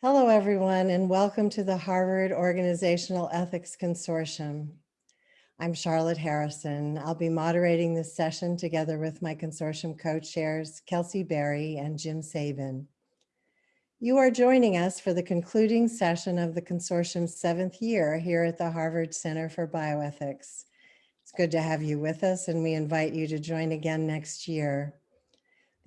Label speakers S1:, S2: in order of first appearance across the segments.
S1: Hello, everyone, and welcome to the Harvard Organizational Ethics Consortium. I'm Charlotte Harrison. I'll be moderating this session together with my consortium co-chairs, Kelsey Berry and Jim Sabin. You are joining us for the concluding session of the consortium's seventh year here at the Harvard Center for Bioethics. It's good to have you with us and we invite you to join again next year.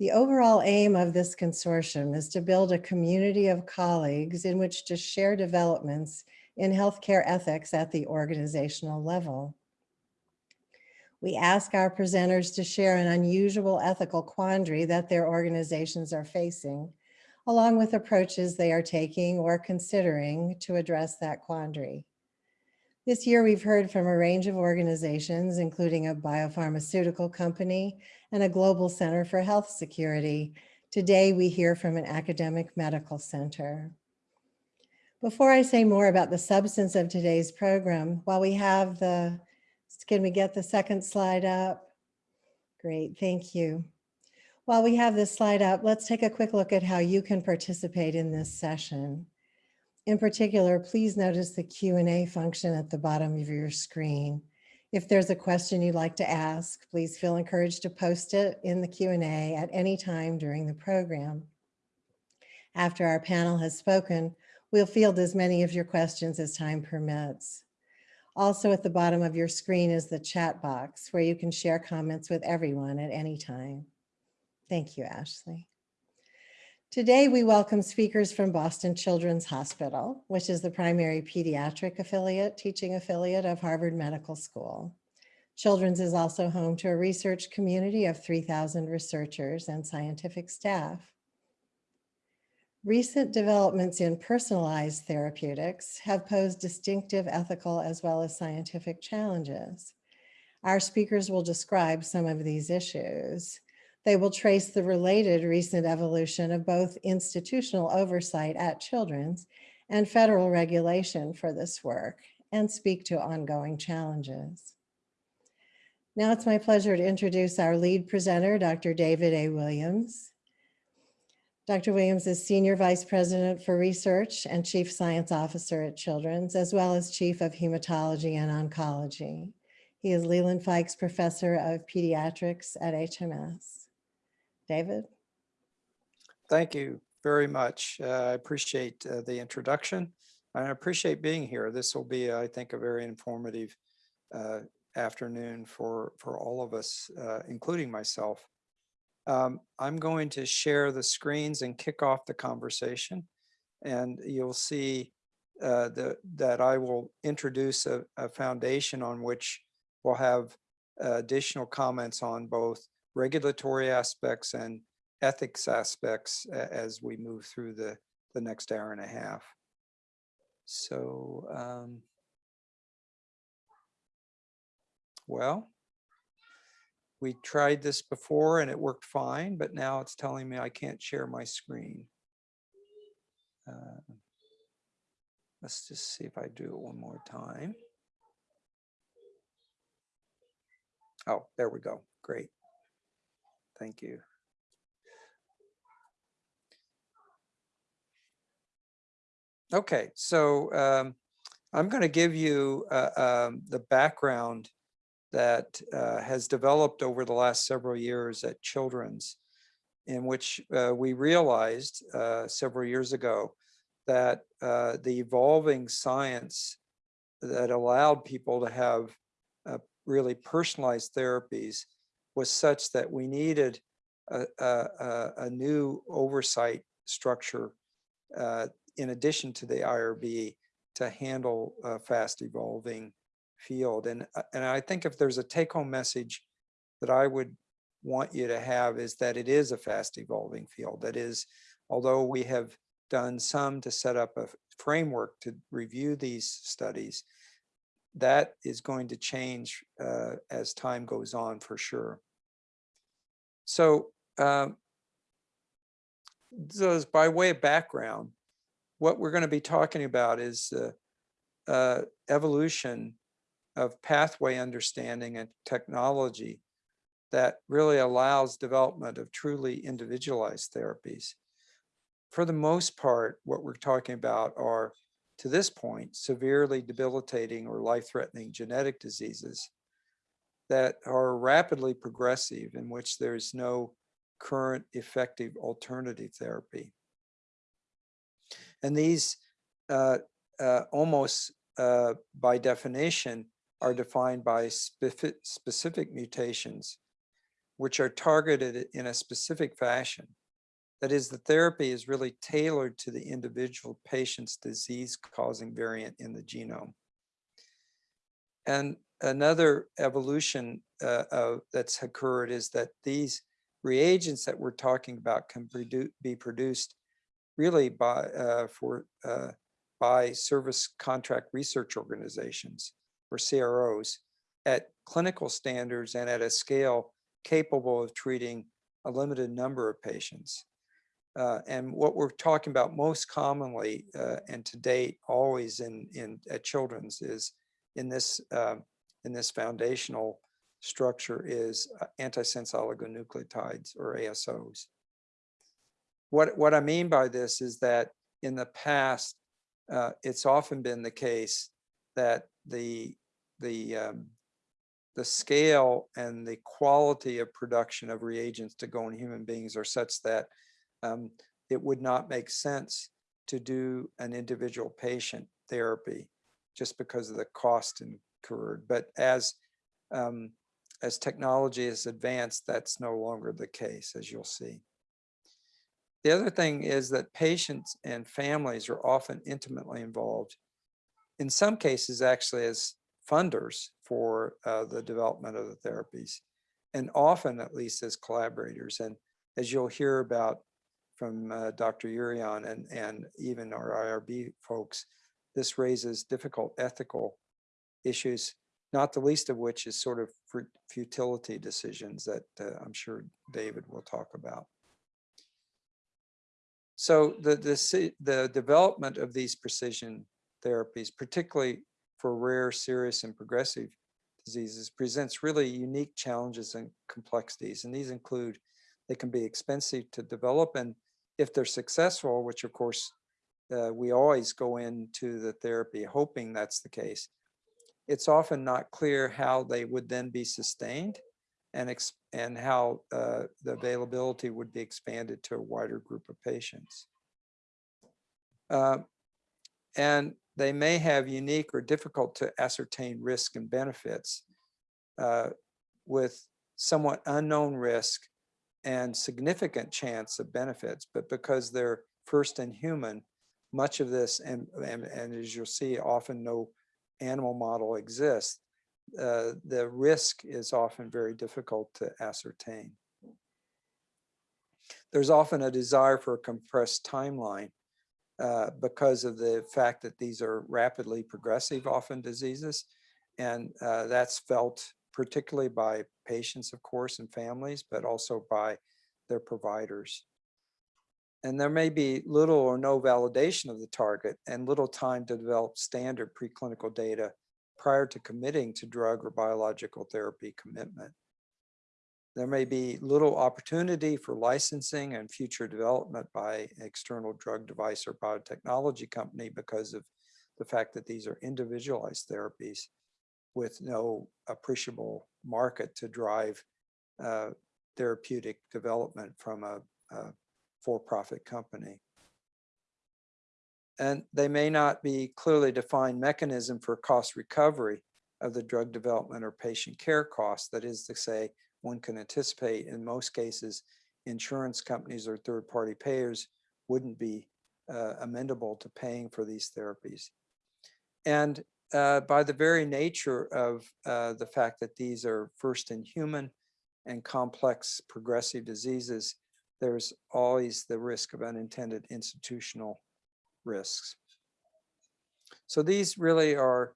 S1: The overall aim of this consortium is to build a community of colleagues in which to share developments in healthcare ethics at the organizational level. We ask our presenters to share an unusual ethical quandary that their organizations are facing, along with approaches they are taking or considering to address that quandary. This year, we've heard from a range of organizations, including a biopharmaceutical company and a global center for health security. Today, we hear from an academic medical center. Before I say more about the substance of today's program, while we have the, can we get the second slide up? Great, thank you. While we have this slide up, let's take a quick look at how you can participate in this session. In particular, please notice the Q&A function at the bottom of your screen. If there's a question you'd like to ask, please feel encouraged to post it in the Q&A at any time during the program. After our panel has spoken, we'll field as many of your questions as time permits. Also at the bottom of your screen is the chat box where you can share comments with everyone at any time. Thank you, Ashley. Today, we welcome speakers from Boston Children's Hospital, which is the primary pediatric affiliate, teaching affiliate of Harvard Medical School. Children's is also home to a research community of 3,000 researchers and scientific staff. Recent developments in personalized therapeutics have posed distinctive ethical as well as scientific challenges. Our speakers will describe some of these issues. They will trace the related recent evolution of both institutional oversight at Children's and federal regulation for this work and speak to ongoing challenges. Now it's my pleasure to introduce our lead presenter, Dr. David A. Williams. Dr. Williams is Senior Vice President for Research and Chief Science Officer at Children's, as well as Chief of Hematology and Oncology. He is Leland Fikes Professor of Pediatrics at HMS. David?
S2: Thank you very much. Uh, I appreciate uh, the introduction. And I appreciate being here. This will be, I think, a very informative uh, afternoon for, for all of us, uh, including myself. Um, I'm going to share the screens and kick off the conversation. And you'll see uh, the, that I will introduce a, a foundation on which we'll have uh, additional comments on both regulatory aspects and ethics aspects as we move through the, the next hour and a half. So, um, well, we tried this before and it worked fine, but now it's telling me I can't share my screen. Uh, let's just see if I do it one more time. Oh, there we go. Great. Thank you. Okay, so um, I'm going to give you uh, um, the background that uh, has developed over the last several years at Children's, in which uh, we realized uh, several years ago that uh, the evolving science that allowed people to have uh, really personalized therapies was such that we needed a, a, a new oversight structure uh, in addition to the IRB to handle a fast evolving field. And, uh, and I think if there's a take home message that I would want you to have is that it is a fast evolving field. That is, although we have done some to set up a framework to review these studies, that is going to change uh, as time goes on for sure. So, um, so by way of background, what we're going to be talking about is uh, uh, evolution of pathway understanding and technology that really allows development of truly individualized therapies. for the most part, what we're talking about are, to this point, severely debilitating or life-threatening genetic diseases that are rapidly progressive in which there's no current effective alternative therapy. And these uh, uh, almost uh, by definition are defined by specific mutations, which are targeted in a specific fashion. That is, the therapy is really tailored to the individual patient's disease-causing variant in the genome. And another evolution uh, that's occurred is that these reagents that we're talking about can produ be produced really by uh, for uh, by service contract research organizations or CROs at clinical standards and at a scale capable of treating a limited number of patients. Uh, and what we're talking about most commonly uh, and to date always in, in at children's is in this uh, in this foundational structure is uh, antisense oligonucleotides or ASOs. What, what I mean by this is that in the past, uh, it's often been the case that the, the, um, the scale and the quality of production of reagents to go in human beings are such that um, it would not make sense to do an individual patient therapy just because of the cost incurred. But as um, as technology has advanced, that's no longer the case, as you'll see. The other thing is that patients and families are often intimately involved, in some cases actually as funders for uh, the development of the therapies, and often at least as collaborators. And as you'll hear about from uh, Dr. Urion and, and even our IRB folks, this raises difficult ethical issues not the least of which is sort of futility decisions that uh, I'm sure David will talk about. So the, the, the development of these precision therapies, particularly for rare, serious, and progressive diseases, presents really unique challenges and complexities. And these include, they can be expensive to develop, and if they're successful, which of course uh, we always go into the therapy hoping that's the case, it's often not clear how they would then be sustained and, and how uh, the availability would be expanded to a wider group of patients. Uh, and they may have unique or difficult to ascertain risk and benefits uh, with somewhat unknown risk and significant chance of benefits, but because they're first in human, much of this, and, and, and as you'll see, often no animal model exists, uh, the risk is often very difficult to ascertain. There's often a desire for a compressed timeline uh, because of the fact that these are rapidly progressive often diseases. And uh, that's felt particularly by patients, of course, and families, but also by their providers and there may be little or no validation of the target and little time to develop standard preclinical data prior to committing to drug or biological therapy commitment. There may be little opportunity for licensing and future development by external drug device or biotechnology company because of the fact that these are individualized therapies with no appreciable market to drive uh, therapeutic development from a, a for-profit company. And they may not be clearly defined mechanism for cost recovery of the drug development or patient care costs. That is to say, one can anticipate in most cases, insurance companies or third-party payers wouldn't be uh, amendable to paying for these therapies. And uh, by the very nature of uh, the fact that these are first in human and complex progressive diseases, there's always the risk of unintended institutional risks. So these really are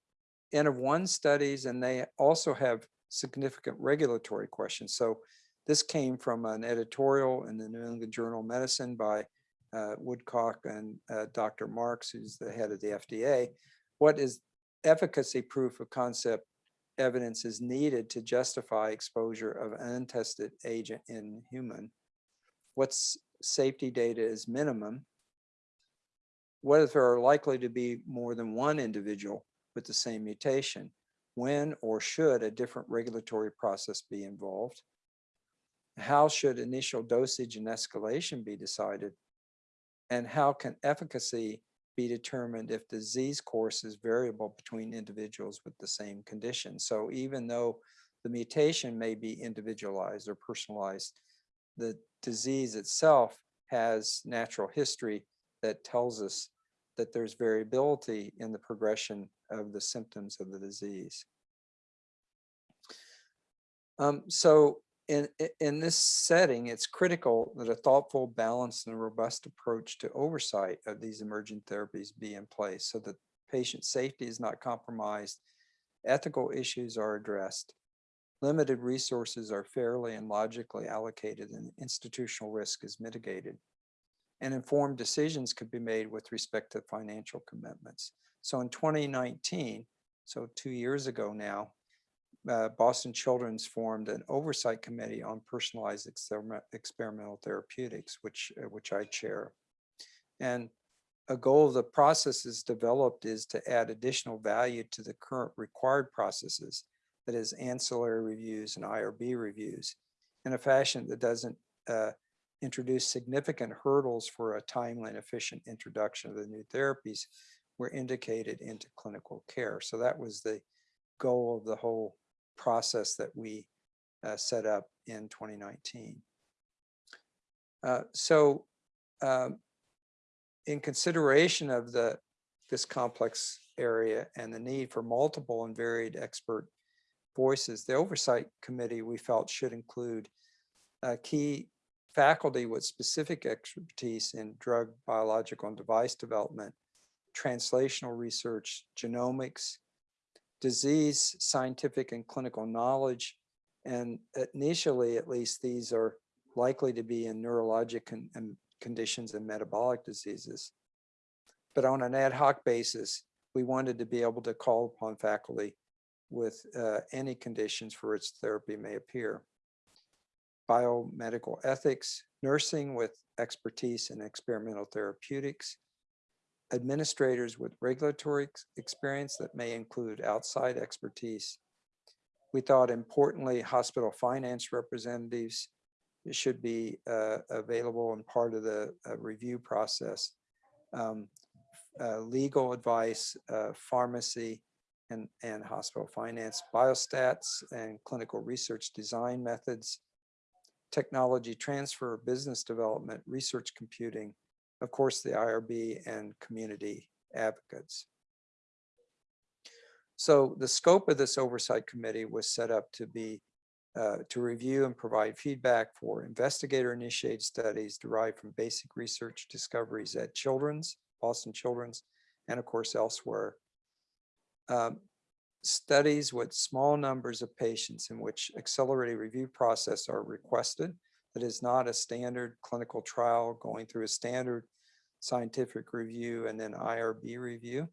S2: N of one studies and they also have significant regulatory questions. So this came from an editorial in the New England Journal of Medicine by uh, Woodcock and uh, Dr. Marks, who's the head of the FDA. What is efficacy proof of concept evidence is needed to justify exposure of an untested agent in human what's safety data is minimum what if there are likely to be more than one individual with the same mutation? When or should a different regulatory process be involved? How should initial dosage and escalation be decided? And how can efficacy be determined if disease course is variable between individuals with the same condition? So even though the mutation may be individualized or personalized, the disease itself has natural history that tells us that there's variability in the progression of the symptoms of the disease. Um, so in, in this setting, it's critical that a thoughtful, balanced, and robust approach to oversight of these emerging therapies be in place so that patient safety is not compromised, ethical issues are addressed, limited resources are fairly and logically allocated, and institutional risk is mitigated. And informed decisions could be made with respect to financial commitments. So in 2019, so two years ago now, uh, Boston Children's formed an oversight committee on personalized experiment- experimental therapeutics, which, uh, which I chair. And a goal of the processes developed is to add additional value to the current required processes, that is ancillary reviews and IRB reviews, in a fashion that doesn't uh, introduce significant hurdles for a timely and efficient introduction of the new therapies were indicated into clinical care. So that was the goal of the whole process that we uh, set up in 2019. Uh, so um, in consideration of the this complex area and the need for multiple and varied expert voices, the oversight committee we felt should include uh, key faculty with specific expertise in drug, biological, and device development, translational research, genomics, disease, scientific and clinical knowledge. And initially, at least, these are likely to be in neurologic and conditions and metabolic diseases. But on an ad hoc basis, we wanted to be able to call upon faculty with uh, any conditions for which therapy may appear. Biomedical ethics, nursing with expertise in experimental therapeutics, administrators with regulatory ex- experience that may include outside expertise. We thought importantly, hospital finance representatives should be uh, available and part of the uh, review process. Um, uh, legal advice, uh, pharmacy, and, and hospital finance, biostats and clinical research design methods, technology transfer, business development, research computing, of course, the IRB and community advocates. So the scope of this oversight committee was set up to be uh, to review and provide feedback for investigator initiated studies derived from basic research discoveries at Children's, Boston Children's, and of course elsewhere. Um, studies with small numbers of patients in which accelerated review process are requested. That is not a standard clinical trial going through a standard scientific review and then IRB review.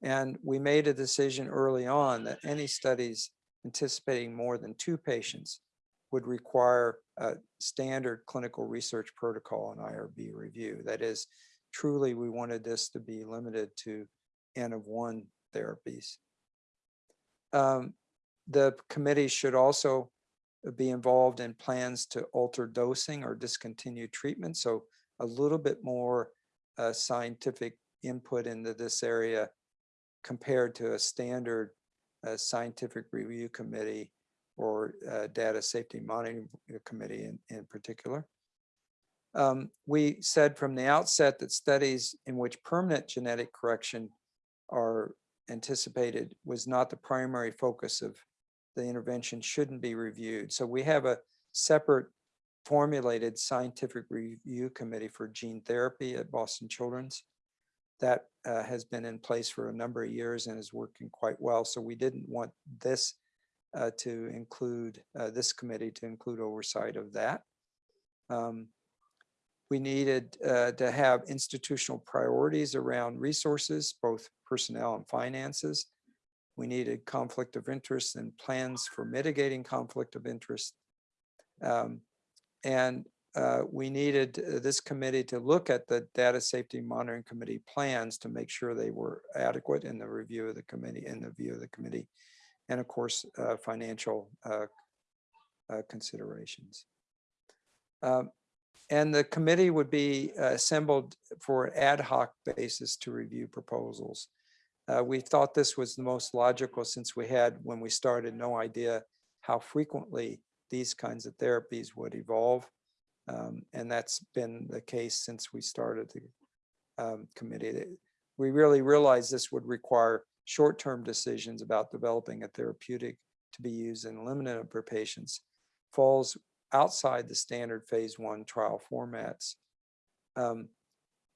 S2: And we made a decision early on that any studies anticipating more than two patients would require a standard clinical research protocol and IRB review. That is, truly, we wanted this to be limited to N of one therapies. Um, the committee should also be involved in plans to alter dosing or discontinue treatment. So a little bit more uh, scientific input into this area compared to a standard uh, scientific review committee or uh, data safety monitoring committee in, in particular. Um, we said from the outset that studies in which permanent genetic correction are anticipated was not the primary focus of the intervention shouldn't be reviewed. So we have a separate formulated scientific review committee for gene therapy at Boston Children's. That uh, has been in place for a number of years and is working quite well. So we didn't want this uh, to include, uh, this committee to include oversight of that. Um, we needed uh, to have institutional priorities around resources, both personnel and finances. We needed conflict of interest and plans for mitigating conflict of interest. Um, and uh, we needed uh, this committee to look at the Data Safety Monitoring Committee plans to make sure they were adequate in the review of the committee, in the view of the committee, and of course, uh, financial uh, uh, considerations. Um, And the committee would be assembled for an ad hoc basis to review proposals. Uh, We thought this was the most logical since we had, when we started, no idea how frequently these kinds of therapies would evolve. Um, And that's been the case since we started the um, committee. We really realized this would require short-term decisions about developing a therapeutic to be used in a limited number of patients falls outside the standard phase one trial formats. Um,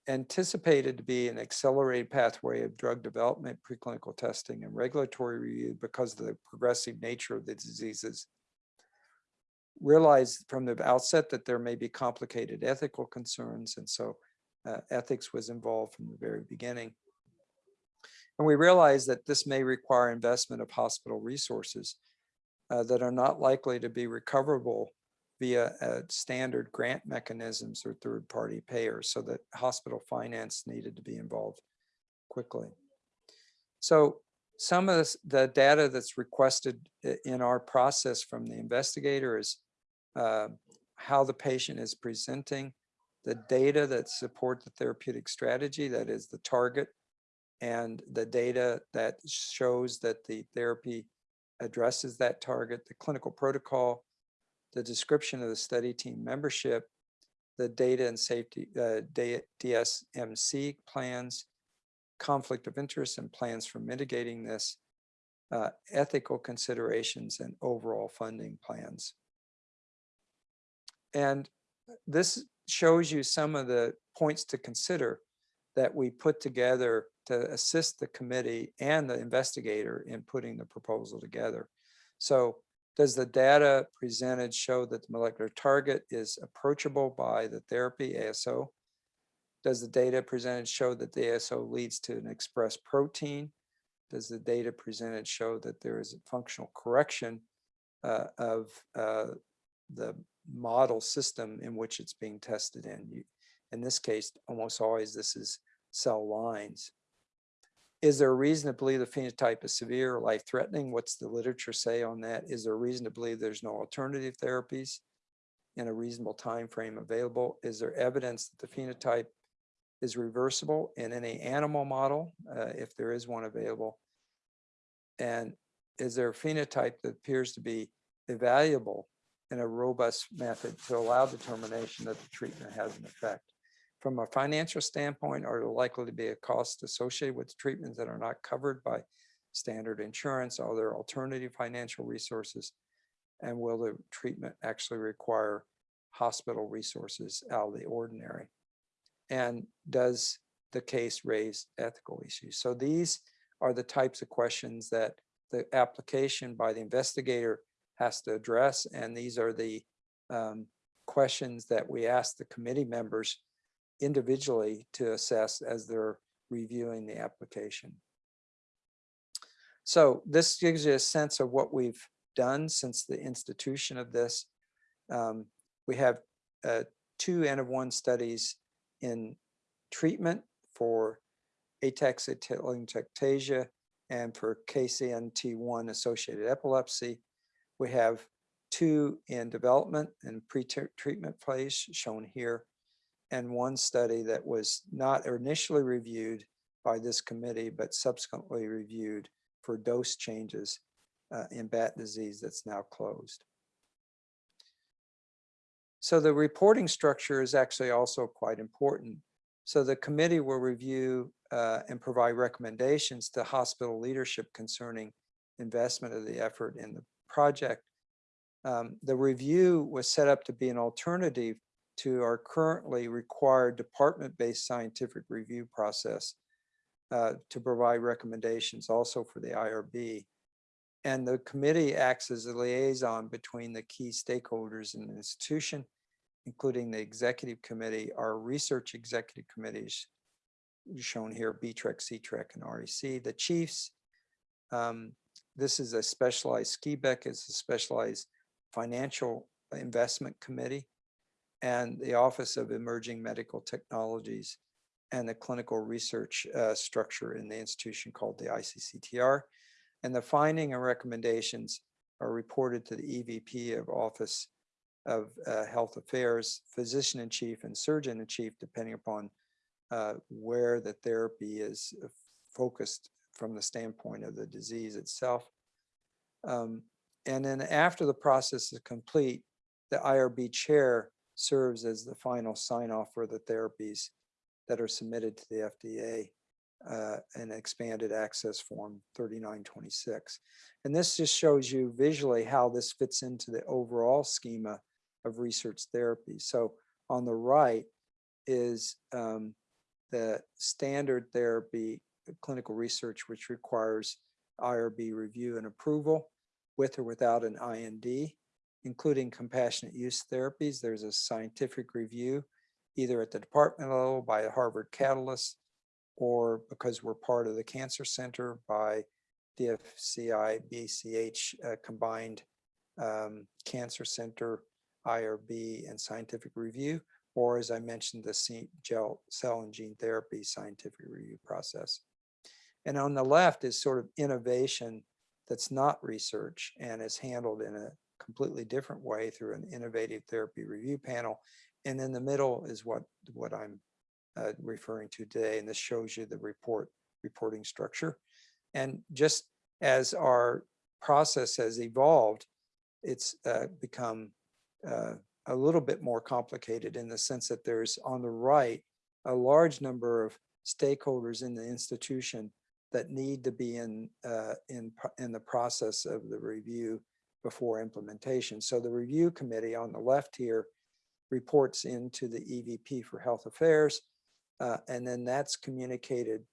S2: anticipated to be an accelerated pathway of drug development, preclinical testing, and regulatory review because of the progressive nature of the diseases. Realized from the outset that there may be complicated ethical concerns, and so uh, ethics was involved from the very beginning. And we realized that this may require investment of hospital resources uh, that are not likely to be recoverable via uh, standard grant mechanisms or third-party payers so that hospital finance needed to be involved quickly. So some of the data that's requested in our process from the investigator is uh, how the patient is presenting, the data that support the therapeutic strategy, that is the target, and the data that shows that the therapy addresses that target, the clinical protocol, the description of the study team membership, the data and safety, uh, DSMC plans, conflict of interest and plans for mitigating this, uh, ethical considerations and overall funding plans. And this shows you some of the points to consider that we put together to assist the committee and the investigator in putting the proposal together. So does the data presented show that the molecular target is approachable by the therapy ASO? Does the data presented show that the ASO leads to an expressed protein? Does the data presented show that there is a functional correction uh, of uh, the model system in which it's being tested in? You- In this case, almost always this is cell lines. Is there a reason to believe the phenotype is severe or life-threatening? What's the literature say on that? Is there a reason to believe there's no alternative therapies in a reasonable time frame available? Is there evidence that the phenotype is reversible in any animal model, uh, if there is one available? And is there a phenotype that appears to be evaluable in a robust method to allow determination that the treatment has an effect? From a financial standpoint, are there likely to be a cost associated with treatments that are not covered by standard insurance? Are there alternative financial resources? And will the treatment actually require hospital resources out of the ordinary? And does the case raise ethical issues? So these are the types of questions that the application by the investigator has to address. And these are the um, questions that we ask the committee members individually to assess as they're reviewing the application. So this gives you a sense of what we've done since the institution of this. Um, we have uh, two N of one studies in treatment for ataxia and for KCNT1 associated epilepsy. We have two in development and pre-treatment phase shown here and one study that was not initially reviewed by this committee, but subsequently reviewed for dose changes uh, in Batten disease that's now closed. So the reporting structure is actually also quite important. So the committee will review uh, and provide recommendations to hospital leadership concerning investment of the effort in the project. Um, the review was set up to be an alternative to our currently required department-based scientific review process uh, to provide recommendations also for the IRB. And the committee acts as a liaison between the key stakeholders in the institution, including the executive committee, our research executive committees, shown here, BTREC, CTREC, and REC, the chiefs. Um, this is a specialized, SKIBEC is a specialized financial investment committee and the Office of Emerging Medical Technologies and the clinical research uh, structure in the institution called the ICCTR. And the finding and recommendations are reported to the EVP of Office of uh, Health Affairs, Physician in Chief and Surgeon in Chief, depending upon uh, where the therapy is focused from the standpoint of the disease itself. Um, and then after the process is complete, the IRB chair serves as the final sign off for the therapies that are submitted to the FDA uh, an expanded access form 3926. And this just shows you visually how this fits into the overall schema of research therapy. So on the right is um, the standard therapy clinical research, which requires IRB review and approval with or without an IND, including compassionate use therapies. There's a scientific review, either at the department level by Harvard Catalyst, or because we're part of the Cancer Center by DFCI, BCH uh, combined um, Cancer Center, IRB, and scientific review, or as I mentioned, the gel cell and gene therapy scientific review process. And on the left is sort of innovation that's not research and is handled in a completely different way through an innovative therapy review panel. And in the middle is what, what I'm uh, referring to today. And this shows you the report reporting structure. And just as our process has evolved, it's uh, become uh, a little bit more complicated in the sense that there's on the right a large number of stakeholders in the institution that need to be in uh, in in the process of the review before implementation. So the review committee on the left here reports into the EVP for Health Affairs, uh, and then that's communicated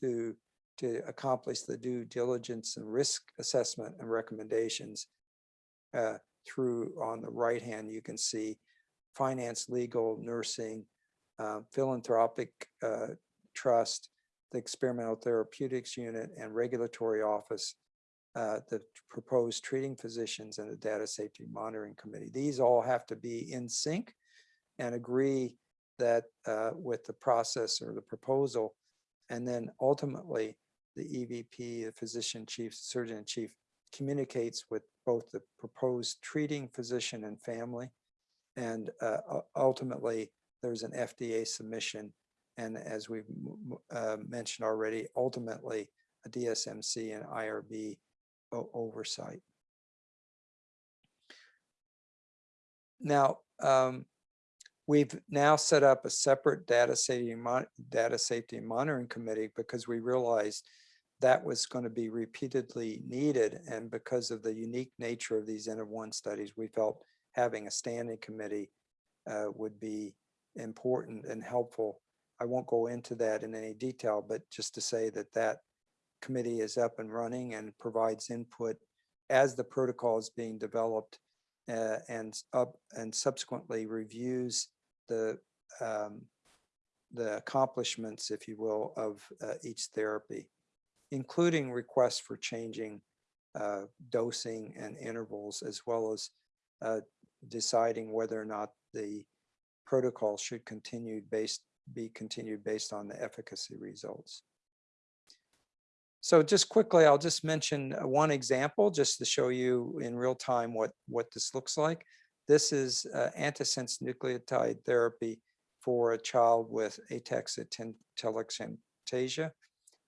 S2: to to accomplish the due diligence and risk assessment and recommendations uh, through on the right hand, you can see finance, legal, nursing, uh, philanthropic uh, trust, the experimental therapeutics unit and regulatory office, uh, the proposed treating physicians and the data safety monitoring committee. These all have to be in sync and agree that uh, with the process or the proposal. And then ultimately the EVP, the physician chief, surgeon in chief communicates with both the proposed treating physician and family. And uh, ultimately, there's an FDA submission. And as we've uh, mentioned already, ultimately, a DSMC and IRB oversight. Now, um, we've now set up a separate data safety, data safety monitoring committee because we realized that was going to be repeatedly needed. And because of the unique nature of these N of one studies, we felt having a standing committee uh, would be important and helpful. I won't go into that in any detail, but just to say that that committee is up and running and provides input as the protocol is being developed uh, and up and subsequently reviews the um, the accomplishments, if you will, of uh, each therapy including requests for changing uh, dosing and intervals, as well as uh, deciding whether or not the protocol should continue based be continued based on the efficacy results. So just quickly, I'll just mention uh, one example just to show you in real time what, what this looks like. This is uh, antisense nucleotide therapy for a child with ataxia.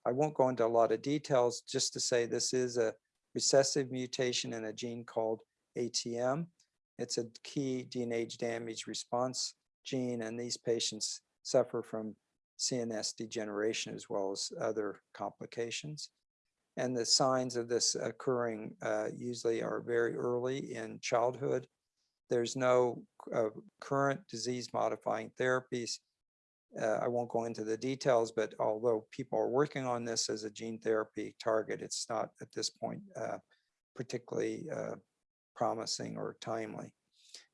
S2: I won't go into a lot of details just to say this is a recessive mutation in a gene called ATM. It's a key DNA damage response gene, and these patients suffer from CNS degeneration as well as other complications. And the signs of this occurring uh, usually are very early in childhood. There's no uh, current disease modifying therapies uh, I won't go into the details, but although people are working on this as a gene therapy target, it's not at this point uh, particularly uh, promising or timely.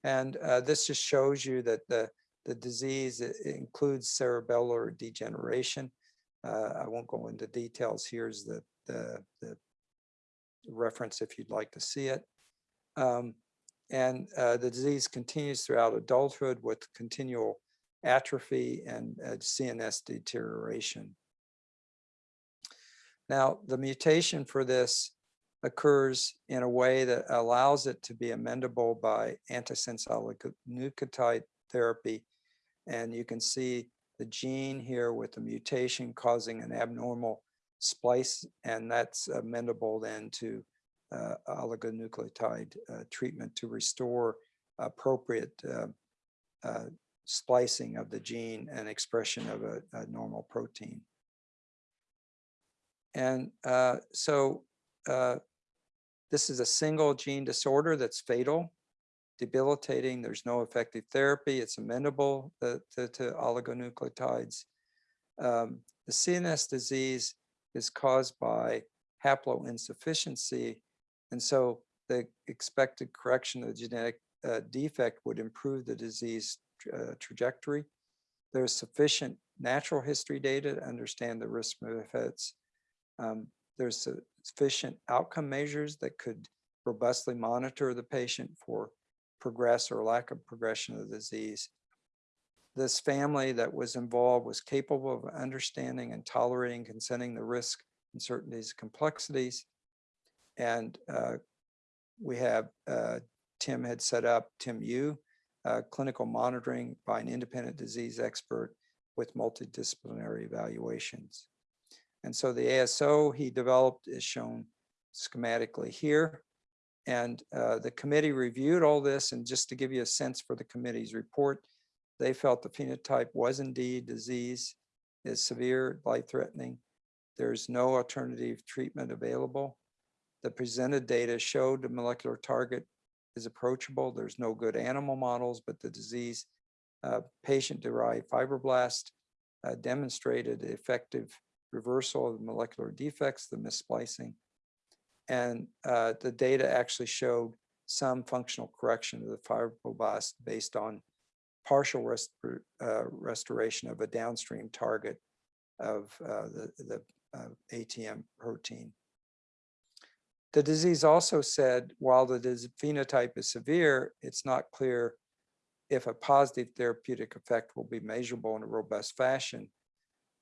S2: And uh, this just shows you that the, the disease It includes cerebellar degeneration. Uh, I won't go into details. Here's the, the, the reference if you'd like to see it. Um, and uh, the disease continues throughout adulthood with continual atrophy and uh, CNS deterioration. Now, the mutation for this occurs in a way that allows it to be amendable by antisense oligonucleotide therapy. And you can see the gene here with the mutation causing an abnormal splice, and that's amendable then to uh, oligonucleotide uh, treatment to restore appropriate uh, uh, splicing of the gene and expression of a, a normal protein. And uh, so uh, this is a single gene disorder that's fatal, debilitating. There's no effective therapy. It's amenable to, to, to oligonucleotides. Um, the CNS disease is caused by haploinsufficiency. And so the expected correction of the genetic uh, defect would improve the disease uh, trajectory. There's sufficient natural history data to understand the risk benefits. Um, there's sufficient outcome measures that could robustly monitor the patient for progress or lack of progression of the disease. This family that was involved was capable of understanding and tolerating, consenting the risk, uncertainties, complexities. And uh, we have, uh, Tim had set up, Tim Yu, uh, clinical monitoring by an independent disease expert with multidisciplinary evaluations. And so the ASO he developed is shown schematically here. And uh, the committee reviewed all this and just to give you a sense for the committee's report, they felt the phenotype was indeed disease, is severe, life-threatening. There's no alternative treatment available. The presented data showed the molecular target is approachable. There's no good animal models, but the disease uh, patient-derived fibroblast uh, demonstrated effective reversal of molecular defects, the missplicing. And uh, the data actually showed some functional correction of the fibroblast based on partial rest, uh, restoration of a downstream target of uh, the, the uh, ATM protein. The disease also said, while the phenotype is severe, it's not clear if a positive therapeutic effect will be measurable in a robust fashion.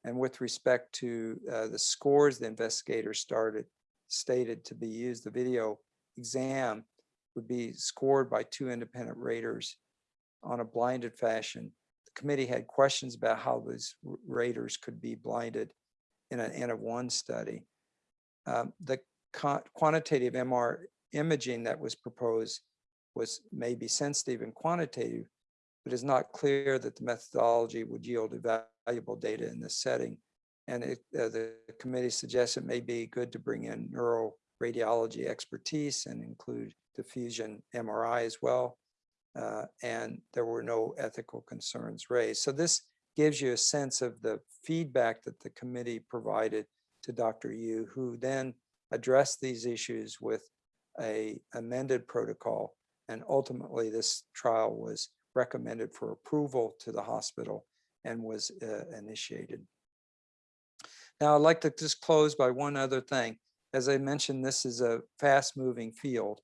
S2: And with respect to uh, the scores the investigators started, stated to be used, the video exam would be scored by two independent raters on a blinded fashion. The committee had questions about how those raters could be blinded in an N of one study. Um, the quantitative MR imaging that was proposed was maybe sensitive and quantitative, but it's not clear that the methodology would yield valuable data in this setting. And it, uh, the committee suggests it may be good to bring in neuroradiology expertise and include diffusion MRI as well. Uh, and there were no ethical concerns raised. So this gives you a sense of the feedback that the committee provided to Dr. Yu, who then addressed these issues with a amended protocol. And ultimately this trial was recommended for approval to the hospital and was uh, initiated. Now I'd like to just close by one other thing. As I mentioned, this is a fast moving field.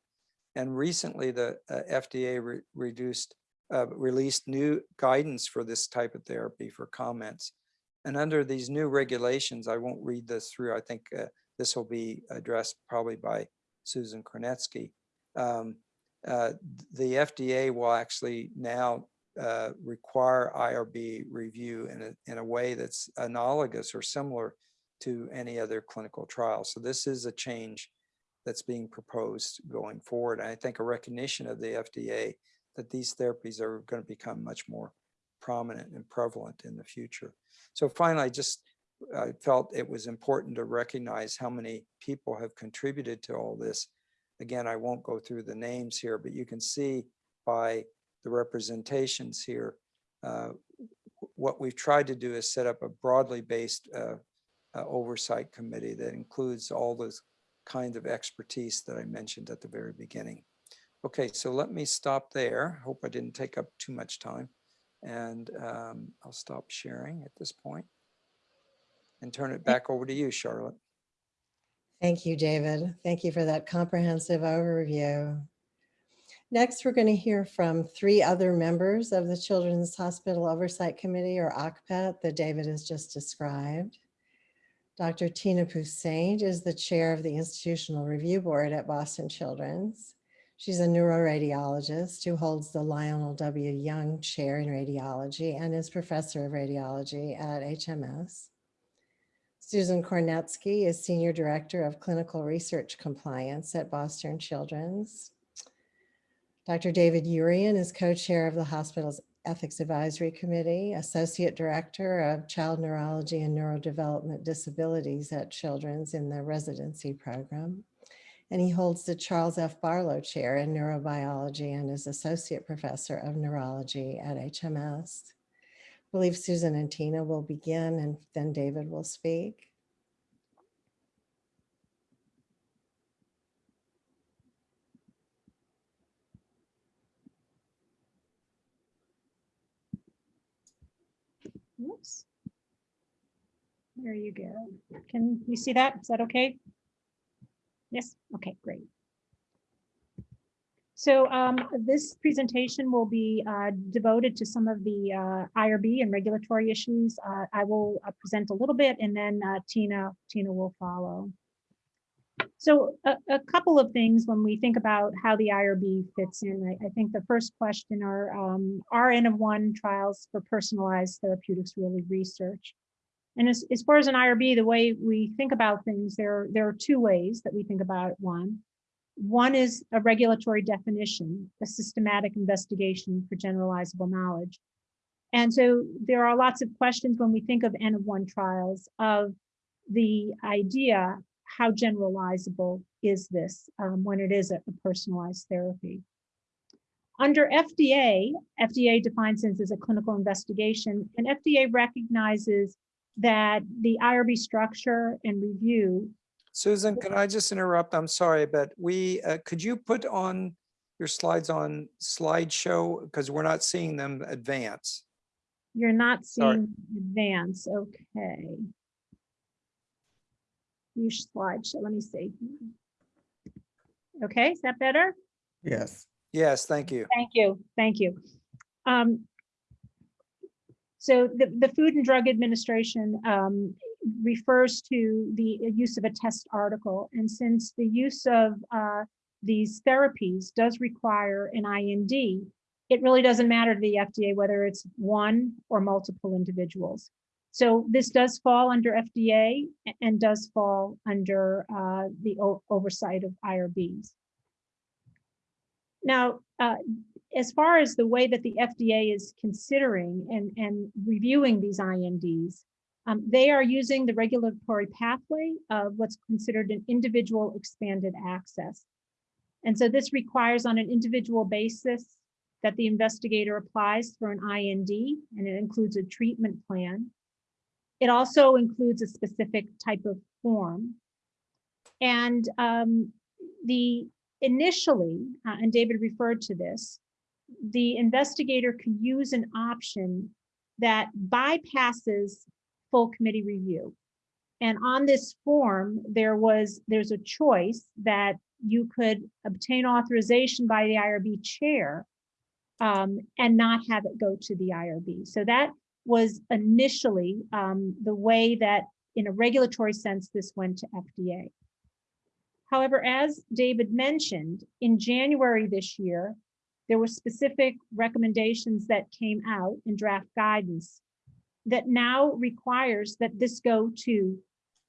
S2: And recently the uh, FDA re reduced, uh, released new guidance for this type of therapy for comments. And under these new regulations, I won't read this through. I think uh, this will be addressed probably by Susan Kornetsky. Um, uh, the FDA will actually now uh, require IRB review in a, in a way that's analogous or similar to any other clinical trial. So this is a change that's being proposed going forward. And I think a recognition of the FDA that these therapies are going to become much more prominent and prevalent in the future. So finally, I just I felt it was important to recognize how many people have contributed to all this. Again, I won't go through the names here, but you can see by the representations here, uh, what we've tried to do is set up a broadly based uh, uh, oversight committee that includes all those kinds of expertise that I mentioned at the very beginning. Okay, so let me stop there. Hope I didn't take up too much time. And um, I'll stop sharing at this point and turn it back over to you, Charlotte.
S1: Thank you, David. Thank you for that comprehensive overview. Next, we're going to hear from three other members of the Children's Hospital Oversight Committee, or OCPET, that David has just described. Dr. Tina Poussaint is the chair of the Institutional Review Board at Boston Children's. She's a neuroradiologist who holds the Lionel W. Young Chair in Radiology and is professor of radiology at HMS. Susan Kornetsky is Senior Director of Clinical Research Compliance at Boston Children's. Dr. David Urion is co-chair of the hospital's Ethics Advisory Committee, Associate Director of Child Neurology and Neurodevelopment Disabilities at Children's in the residency program. And he holds the Charles F. Barlow Chair in Neurobiology and is Associate Professor of Neurology at HMS. I believe Susan and Tina will begin and then David will speak.
S3: Whoops. There you go. Can you see that? Is that okay? Yes, okay, great. So um, this presentation will be uh, devoted to some of the uh, IRB and regulatory issues. Uh, I will uh, present a little bit and then uh, Tina, Tina will follow. So a, a couple of things when we think about how the IRB fits in, I, I think the first question are, um, are N of one trials for personalized therapeutics really research? And as, as far as an IRB, the way we think about things, there, there are two ways that we think about it. one. One is a regulatory definition, a systematic investigation for generalizable knowledge. And so there are lots of questions when we think of N of one trials of the idea how generalizable is this um, when it is a, a personalized therapy. Under FDA, FDA defines this as a clinical investigation, and FDA recognizes that the IRB structure and review.
S2: Susan, can I just interrupt? I'm sorry, but we, uh, could you put on your slides on slideshow? Because we're not seeing them advance.
S3: You're not
S2: Sorry.
S3: seeing advance, okay. Use So let me see. Okay, is that better?
S4: Yes.
S2: Yes, thank you.
S3: Thank you, thank you. Um, So the, the Food and Drug Administration um, refers to the use of a test article. And since the use of uh, these therapies does require an IND, it really doesn't matter to the FDA whether it's one or multiple individuals. So this does fall under FDA and does fall under uh, the oversight of IRBs. Now, uh, as far as the way that the FDA is considering and, and reviewing these INDs, um, they are using the regulatory pathway of what's considered an individual expanded access. And so this requires on an individual basis that the investigator applies for an IND and it includes a treatment plan. It also includes a specific type of form. And um, the initially, uh, and David referred to this, the investigator can use an option that bypasses full committee review. And on this form, there was, there's a choice that you could obtain authorization by the IRB chair um, and not have it go to the IRB. So that was initially um, the way that in a regulatory sense, this went to FDA. However, as David mentioned, in January this year, there were specific recommendations that came out in draft guidance that now requires that this go to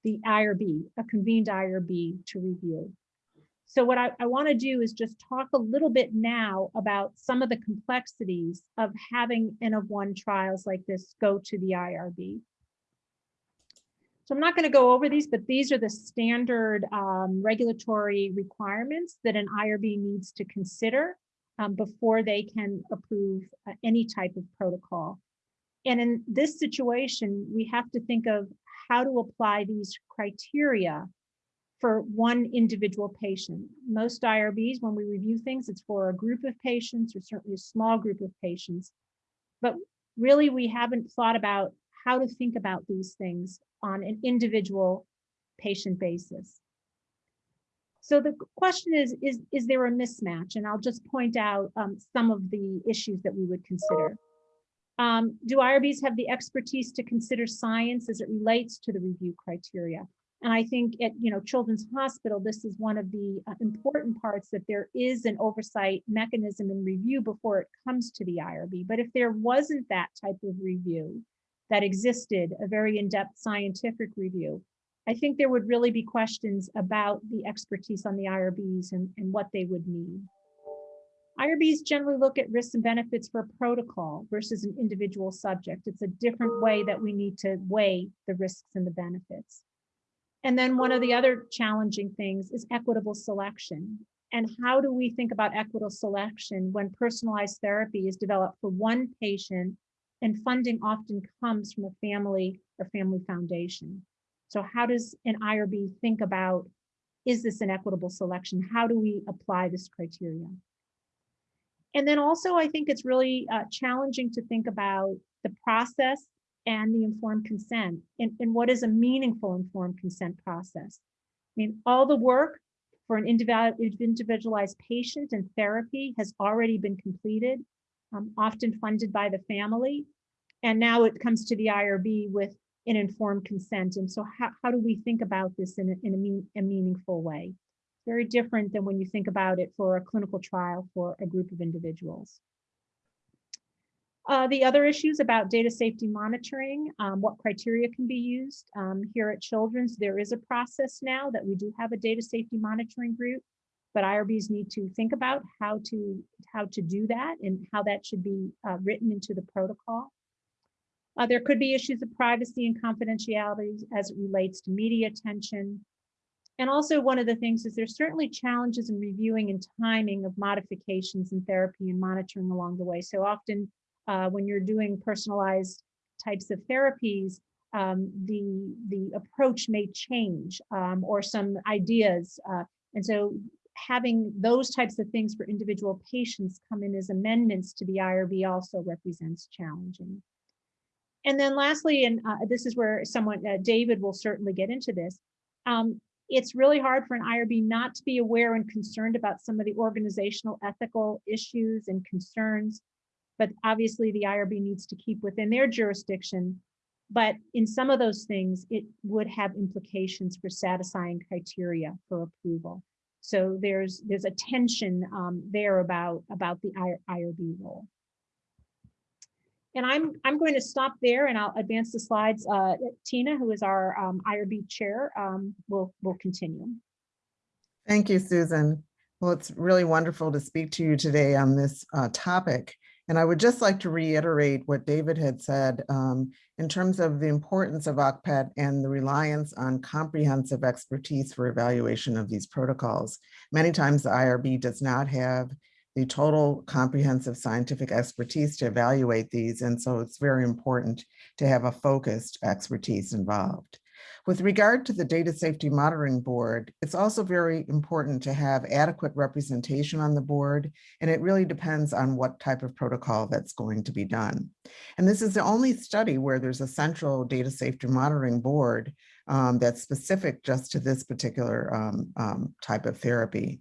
S3: the IRB, a convened IRB to review. So what I, I want to do is just talk a little bit now about some of the complexities of having N of one trials like this go to the IRB. So I'm not going to go over these, but these are the standard um, regulatory requirements that an IRB needs to consider um, before they can approve uh, any type of protocol. And in this situation, we have to think of how to apply these criteria for one individual patient. Most IRBs, when we review things, it's for a group of patients or certainly a small group of patients. But really, we haven't thought about how to think about these things on an individual patient basis. So the question is, is, is there a mismatch? And I'll just point out um, some of the issues that we would consider. Um, do IRBs have the expertise to consider science as it relates to the review criteria? And I think at, you know, Children's Hospital, this is one of the uh, important parts that there is an oversight mechanism and review before it comes to the IRB. But if there wasn't that type of review that existed, a very in-depth scientific review, I think there would really be questions about the expertise on the IRBs and, and what they would need. IRBs generally look at risks and benefits for a protocol versus an individual subject. It's a different way that we need to weigh the risks and the benefits. And then one of the other challenging things is equitable selection. And how do we think about equitable selection when personalized therapy is developed for one patient and funding often comes from a family or family foundation? So how does an IRB think about, is this an equitable selection? How do we apply this criteria? And then also, I think it's really uh, challenging to think about the process and the informed consent and, and what is a meaningful informed consent process. I mean, all the work for an individualized patient and therapy has already been completed, um, often funded by the family. And now it comes to the IRB with an informed consent. And so how, how do we think about this in a, in a, mean, a meaningful way? Very different than when you think about it for a clinical trial for a group of individuals. Uh, the other issues about data safety monitoring, um, what criteria can be used. Um, here at Children's, there is a process now that we do have a data safety monitoring group, but IRBs need to think about how to how to do that and how that should be uh, written into the protocol. Uh, there could be issues of privacy and confidentiality as it relates to media attention. And also one of the things is there's certainly challenges in reviewing and timing of modifications in therapy and monitoring along the way. So often uh, when you're doing personalized types of therapies, um, the, the approach may change um, or some ideas. Uh, and so having those types of things for individual patients come in as amendments to the IRB also represents challenging. And then lastly, and uh, this is where someone, uh, David will certainly get into this, um, it's really hard for an IRB not to be aware and concerned about some of the organizational ethical issues and concerns but obviously the IRB needs to keep within their jurisdiction. But in some of those things, it would have implications for satisfying criteria for approval. So there's there's a tension um, there about about the IRB role. And I'm I'm going to stop there and I'll advance the slides. Uh, Tina, who is our um, IRB chair, um, will will continue.
S4: Thank you, Susan. Well, it's really wonderful to speak to you today on this uh, topic. And I would just like to reiterate what David had said um, in terms of the importance of OCPET and the reliance on comprehensive expertise for evaluation of these protocols. Many times the IRB does not have the total comprehensive scientific expertise to evaluate these. And so it's very important to have a focused expertise involved. With regard to the Data Safety Monitoring Board, it's also very important to have adequate representation on the board, and it really depends on what type of protocol that's going to be done. And this is the only study where there's a central Data Safety Monitoring Board um, that's specific just to this particular um, um, type of therapy.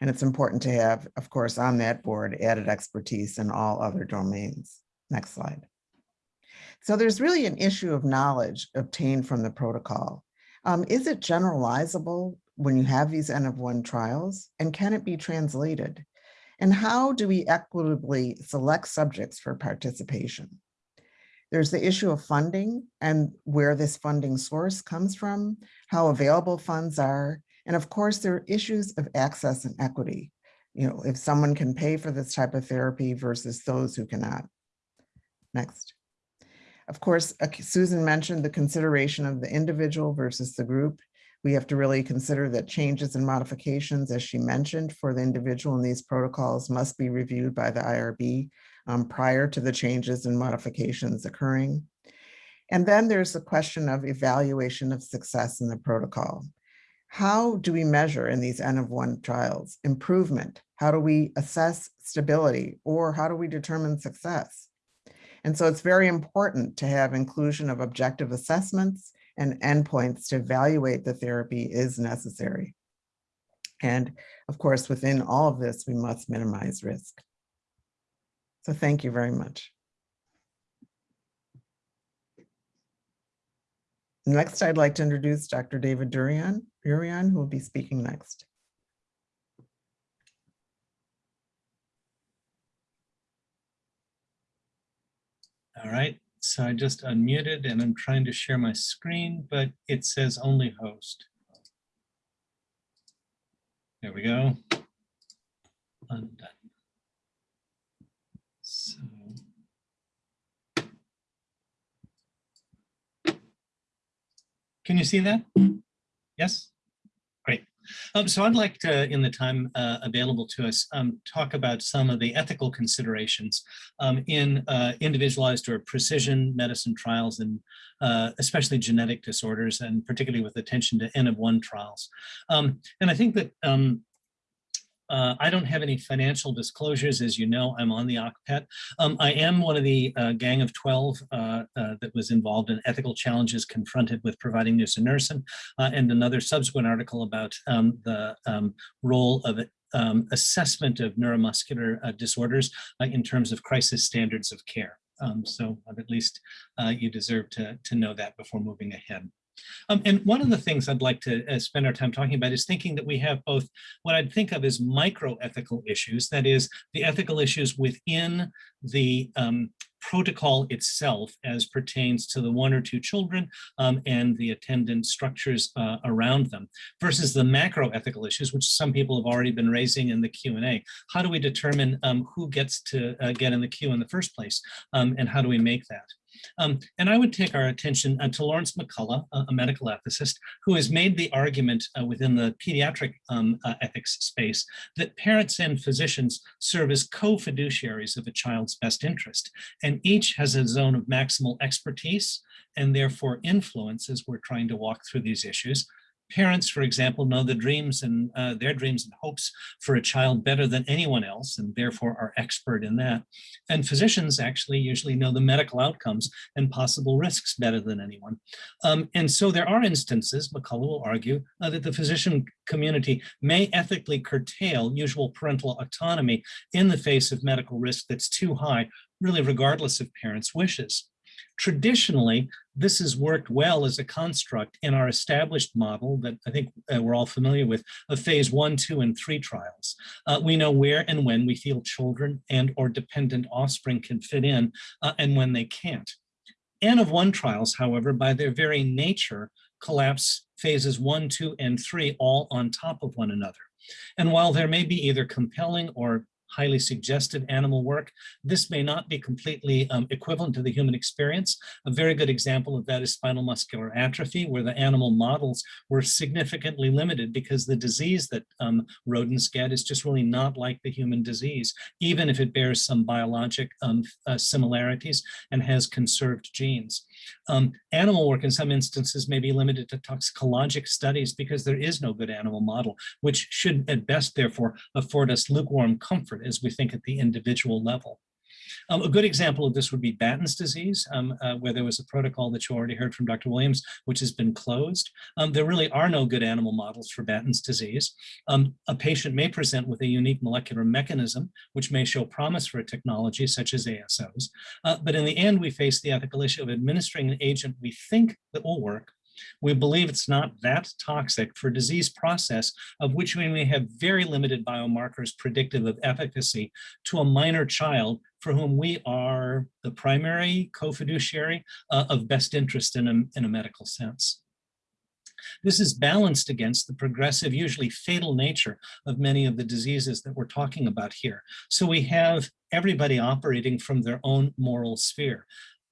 S4: And it's important to have, of course, on that board added expertise in all other domains. Next slide. So there's really an issue of knowledge obtained from the protocol. Um, is it generalizable when you have these N of one trials and can it be translated? And how do we equitably select subjects for participation? There's the issue of funding and where this funding source comes from, how available funds are, and of course, there are issues of access and equity. You know, if someone can pay for this type of therapy versus those who cannot. Next. Of course, uh, Susan mentioned the consideration of the individual versus the group. We have to really consider that changes and modifications, as she mentioned, for the individual in these protocols must be reviewed by the IRB um, prior to the changes and modifications occurring. And then there's the question of evaluation of success in the protocol. How do we measure in these N of one trials improvement? How do we assess stability or how do we determine success? And so it's very important to have inclusion of objective assessments and endpoints to evaluate the therapy is necessary. And of course, within all of this, we must minimize risk. So thank you very much. Next, I'd like to introduce Dr. David Durian, Durian, who will be speaking next.
S5: All right, so I just unmuted and I'm trying to share my screen, but it says only host. There we go. Undone. So. Can you see that? Yes? Um, so I'd like to, in the time uh, available to us, um, talk about some of the ethical considerations um, in uh, individualized or precision medicine trials and uh, especially genetic disorders and particularly with attention to N of one trials. Um, and I think that um, uh, I don't have any financial disclosures. As you know, I'm on the OCPET. Um, I am one of the uh, gang of 12 uh, uh, that was involved in ethical challenges confronted with providing nusinersen uh, and another subsequent article about um, the um, role of um, assessment of neuromuscular uh, disorders in terms of crisis standards of care. Um, so at least you deserve to, to know that before moving ahead. Um, and one of the things I'd like to uh, spend our time talking about is thinking that we have both what I'd think of as micro ethical issues, that is the ethical issues within the um, protocol itself as pertains to the one or two children um, and the attendant structures uh, around them versus the macro ethical issues, which some people have already been raising in the Q&A. How do we determine um, who gets to uh, get in the queue in the first place? Um, and how do we make that? Um, and I would take our attention uh, to Laurence McCullough, a, a, medical ethicist, who has made the argument uh, within the pediatric um, uh, ethics space that parents and physicians serve as co-fiduciaries of a child's best interest, and each has a zone of maximal expertise and therefore influence as we're trying to walk through these issues, Parents, for example, know the dreams and uh, their dreams and hopes for a child better than anyone else, and therefore are expert in that. And physicians actually usually know the medical outcomes and possible risks better than anyone. Um, and so there are instances, McCullough will argue, uh, that the physician community may ethically curtail usual parental autonomy in the face of medical risk that's too high, really regardless of parents' wishes. Traditionally, this has worked well as a construct in our established model that I think uh, we're all familiar with of phase one, two, and three trials. Uh, we know where and when we feel children and or dependent offspring can fit in uh, and when they can't. N of one trials, however, by their very nature, collapse phases one, two, and three all on top of one another. And while there may be either compelling or highly suggested animal work. This may not be completely um, equivalent to the human experience. A very good example of that is spinal muscular atrophy, where the animal models were significantly limited because the disease that um, rodents get is just really not like the human disease, even if it bears some biologic um, uh, similarities and has conserved genes. Um, animal work in some instances may be limited to toxicologic studies because there is no good animal model, which should at best therefore afford us lukewarm comfort as we think at the individual level. Um, a good example of this would be Batten's disease, um, uh, where there was a protocol that you already heard from Dr. Williams, which has been closed. Um, there really are no good animal models for Batten's disease. Um, a patient may present with a unique molecular mechanism, which may show promise for a technology such as ASOs. Uh, but in the end, we face the ethical issue of administering an agent we think that will work, we believe it's not that toxic for disease process of which we may have very limited biomarkers predictive of efficacy to a minor child for whom we are the primary co-fiduciary uh, of best interest in a, in a medical sense. This is balanced against the progressive, usually fatal nature of many of the diseases that we're talking about here. So we have everybody operating from their own moral sphere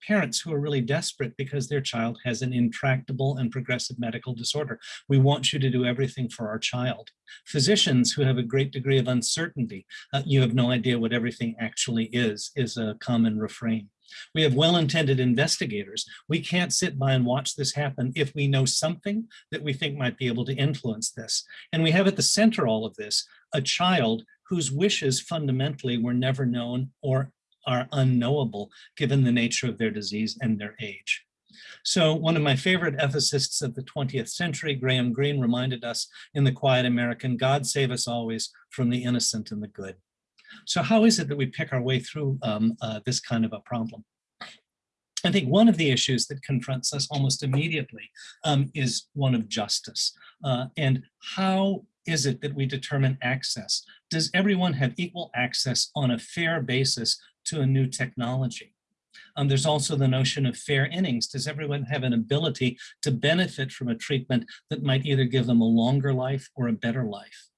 S5: parents who are really desperate because their child has an intractable and progressive medical disorder. We want you to do everything for our child. Physicians who have a great degree of uncertainty, uh, you have no idea what everything actually is, is a common refrain. We have well-intended investigators. We can't sit by and watch this happen if we know something that we think might be able to influence this. And we have at the center all of this, a child whose wishes fundamentally were never known or are unknowable given the nature of their disease and their age. So one of my favorite ethicists of the 20th century, Graham Greene, reminded us in The Quiet American, God save us always from the innocent and the good. So how is it that we pick our way through um, uh, this kind of a problem? I think one of the issues that confronts us almost immediately um, is one of justice. Uh, and how is it that we determine access? Does everyone have equal access on a fair basis to a new technology? Um, there's also the notion of fair innings. Does everyone have an ability to benefit from a treatment that might either give them a longer life or a better life?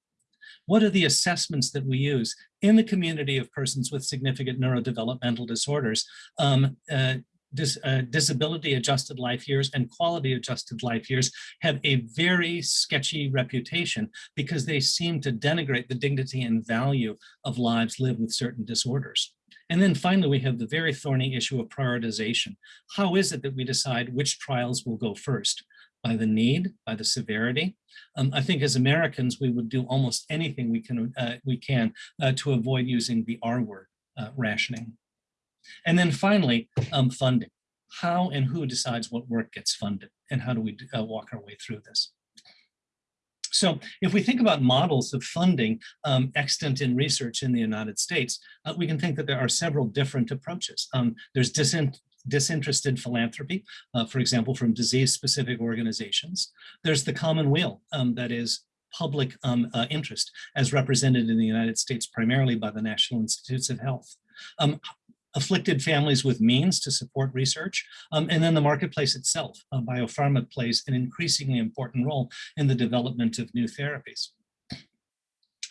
S5: What are the assessments that we use in the community of persons with significant neurodevelopmental disorders? Um, uh, dis, uh, disability adjusted life years and quality adjusted life years have a very sketchy reputation because they seem to denigrate the dignity and value of lives lived with certain disorders. And then finally, we have the very thorny issue of prioritization. How is it that we decide which trials will go first? By the need, by the severity? Um, I think as Americans, we would do almost anything we can, uh, we can uh, to avoid using the R word, uh, rationing. And then finally, um, funding. How and who decides what work gets funded and how do we uh, walk our way through this? So if we think about models of funding um, extant in research in the United States, uh, we can think that there are several different approaches. Um, there's disin disinterested philanthropy, uh, for example, from disease-specific organizations. There's the common will, um, that is public um, uh, interest, as represented in the United States primarily by the National Institutes of Health. Um, afflicted families with means to support research, um, and then the marketplace itself. Uh, biopharma plays an increasingly important role in the development of new therapies.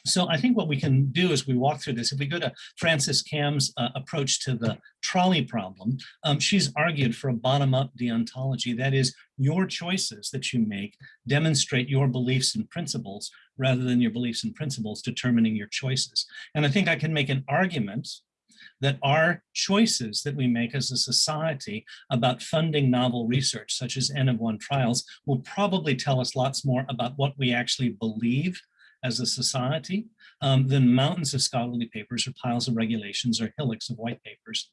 S5: So I think what we can do as we walk through this, if we go to Frances Kamm's uh, approach to the trolley problem, um, she's argued for a bottom-up deontology. That is, your choices that you make demonstrate your beliefs and principles rather than your beliefs and principles determining your choices. And I think I can make an argument that our choices that we make as a society about funding novel research, such as N of one trials, will probably tell us lots more about what we actually believe as a society um, than mountains of scholarly papers or piles of regulations or hillocks of white papers.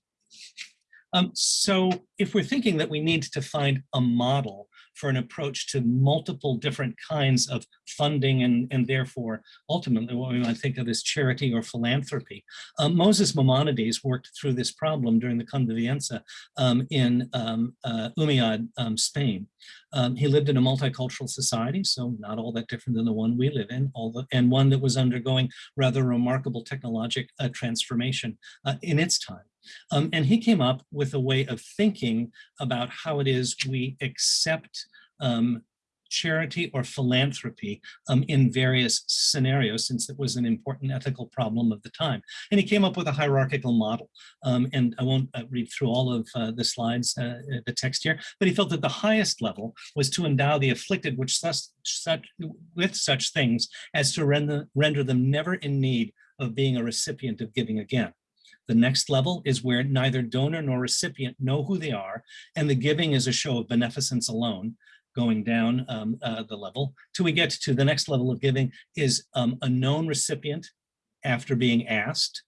S5: Um, so if we're thinking that we need to find a model for an approach to multiple different kinds of funding and, and therefore ultimately what we might think of as charity or philanthropy. Um, Moses Maimonides worked through this problem during the Convivencia um, in um, uh, Umayyad, um, Spain. Um, he lived in a multicultural society, so not all that different than the one we live in, the, and one that was undergoing rather remarkable technologic uh, transformation uh, in its time. Um, and he came up with a way of thinking about how it is we accept um, charity or philanthropy um, in various scenarios, since it was an important ethical problem of the time. And he came up with a hierarchical model. Um, and I won't uh, read through all of uh, the slides, uh, uh the text here, but he felt that the highest level was to endow the afflicted which such, such, with such things as to render, render them never in need of being a recipient of giving again. The next level is where neither donor nor recipient know who they are, and the giving is a show of beneficence alone, going down um, uh, the level, till we get to the next level of giving is um, a known recipient after being asked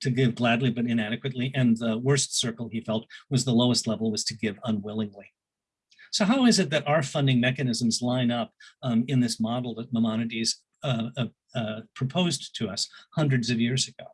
S5: to give gladly but inadequately, and the worst circle he felt was the lowest level was to give unwillingly. So how is it that our funding mechanisms line up um, in this model that Maimonides uh, uh, uh proposed to us hundreds of years ago?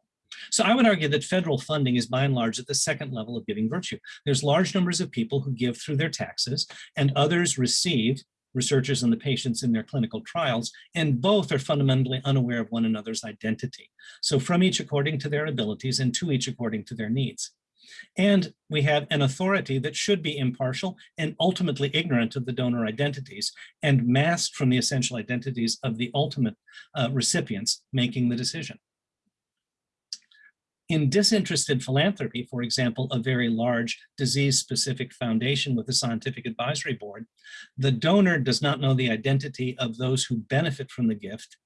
S5: So I would argue that federal funding is by and large at the second level of giving virtue. There's large numbers of people who give through their taxes and others receive researchers and the patients in their clinical trials, and both are fundamentally unaware of one another's identity. So from each according to their abilities and to each according to their needs. And we have an authority that should be impartial and ultimately ignorant of the donor identities and masked from the essential identities of the ultimate uh, recipients making the decision. In disinterested philanthropy, for example, a very large disease-specific foundation with a scientific advisory board, the donor does not know the identity of those who benefit from the gift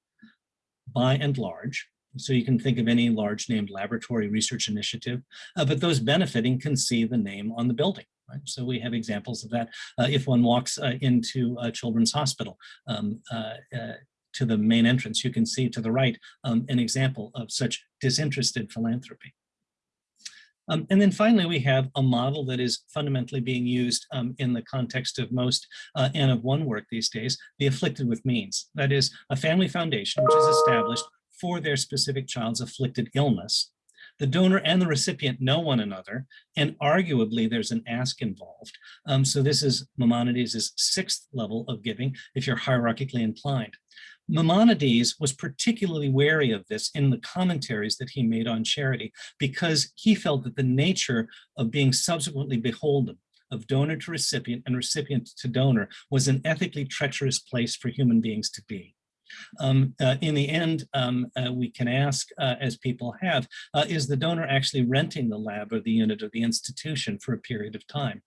S5: by and large. So you can think of any large named laboratory research initiative, uh, but those benefiting can see the name on the building. Right? So we have examples of that. Uh, if one walks uh, into a children's hospital, um, uh, uh, to the main entrance, you can see to the right um, an example of such disinterested philanthropy. Um, and then finally, we have a model that is fundamentally being used um, in the context of most uh, N of one work these days, the afflicted with means. That is a family foundation which is established for their specific child's afflicted illness. The donor and the recipient know one another, and arguably there's an ask involved. Um, so this is Maimonides' sixth level of giving, if you're hierarchically inclined. Maimonides was particularly wary of this in the commentaries that he made on charity because he felt that the nature of being subsequently beholden of donor to recipient and recipient to donor was an ethically treacherous place for human beings to be. Um, uh, in the end, um, uh, we can ask, uh, as people have, uh, is the donor actually renting the lab or the unit or the institution for a period of time?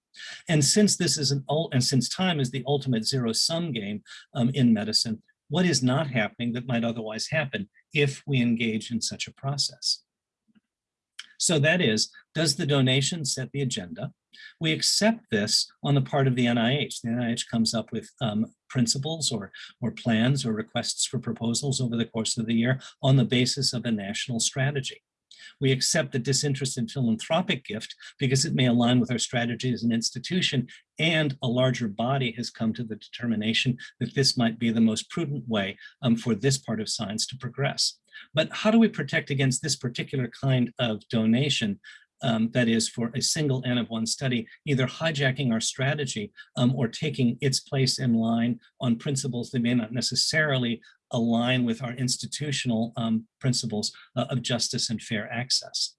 S5: And since this is an and since time is the ultimate zero sum game um, in medicine, what is not happening that might otherwise happen if we engage in such a process? So that is, does the donation set the agenda? We accept this on the part of the NIH. The NIH comes up with um, principles or, or plans or requests for proposals over the course of the year on the basis of a national strategy. We accept the disinterested philanthropic gift because it may align with our strategy as an institution and a larger body has come to the determination that this might be the most prudent way um, for this part of science to progress. But how do we protect against this particular kind of donation um, that is for a single N of one study, either hijacking our strategy um, or taking its place in line on principles that may not necessarily align with our institutional um, principles uh, of justice and fair access.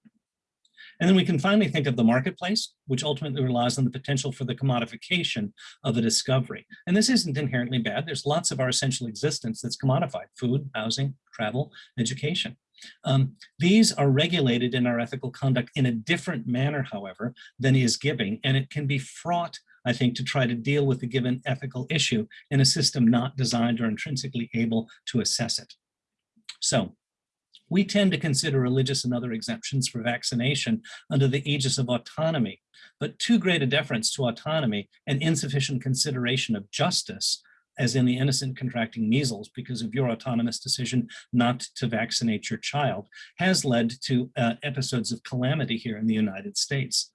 S5: And then we can finally think of the marketplace, which ultimately relies on the potential for the commodification of a discovery. And this isn't inherently bad. There's lots of our essential existence that's commodified, food, housing, travel, education. Um, these are regulated in our ethical conduct in a different manner, however, than is giving, and it can be fraught, I think, to try to deal with the given ethical issue in a system not designed or intrinsically able to assess it. So we tend to consider religious and other exemptions for vaccination under the aegis of autonomy, but too great a deference to autonomy and insufficient consideration of justice as in the innocent contracting measles because of your autonomous decision not to vaccinate your child, has led to uh, episodes of calamity here in the United States.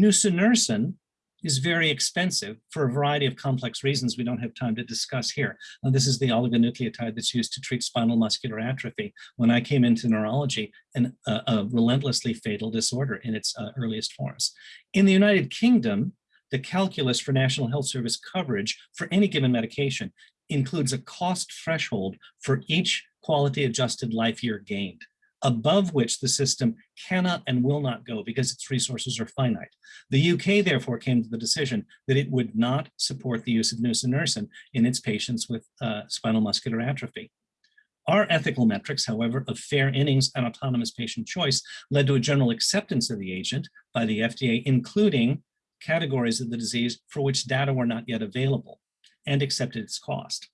S5: Nusinersen is very expensive for a variety of complex reasons we don't have time to discuss here. Uh, this is the oligonucleotide that's used to treat spinal muscular atrophy. When I came into neurology, an, uh, a relentlessly fatal disorder in its uh, earliest forms. In the United Kingdom, the calculus for National Health Service coverage for any given medication includes a cost threshold for each quality adjusted life year gained, above which the system cannot and will not go because its resources are finite. The UK therefore came to the decision that it would not support the use of nusinersen in its patients with uh, spinal muscular atrophy. Our ethical metrics, however, of fair innings and autonomous patient choice led to a general acceptance of the agent by the FDA, including categories of the disease for which data were not yet available and accepted its cost.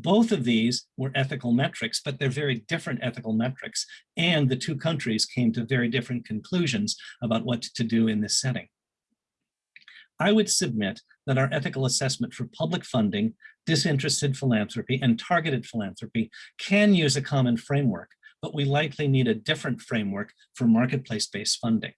S5: Both of these were ethical metrics, but they're very different ethical metrics. And the two countries came to very different conclusions about what to do in this setting. I would submit that our ethical assessment for public funding, disinterested philanthropy, and targeted philanthropy can use a common framework, but we likely need a different framework for marketplace-based funding.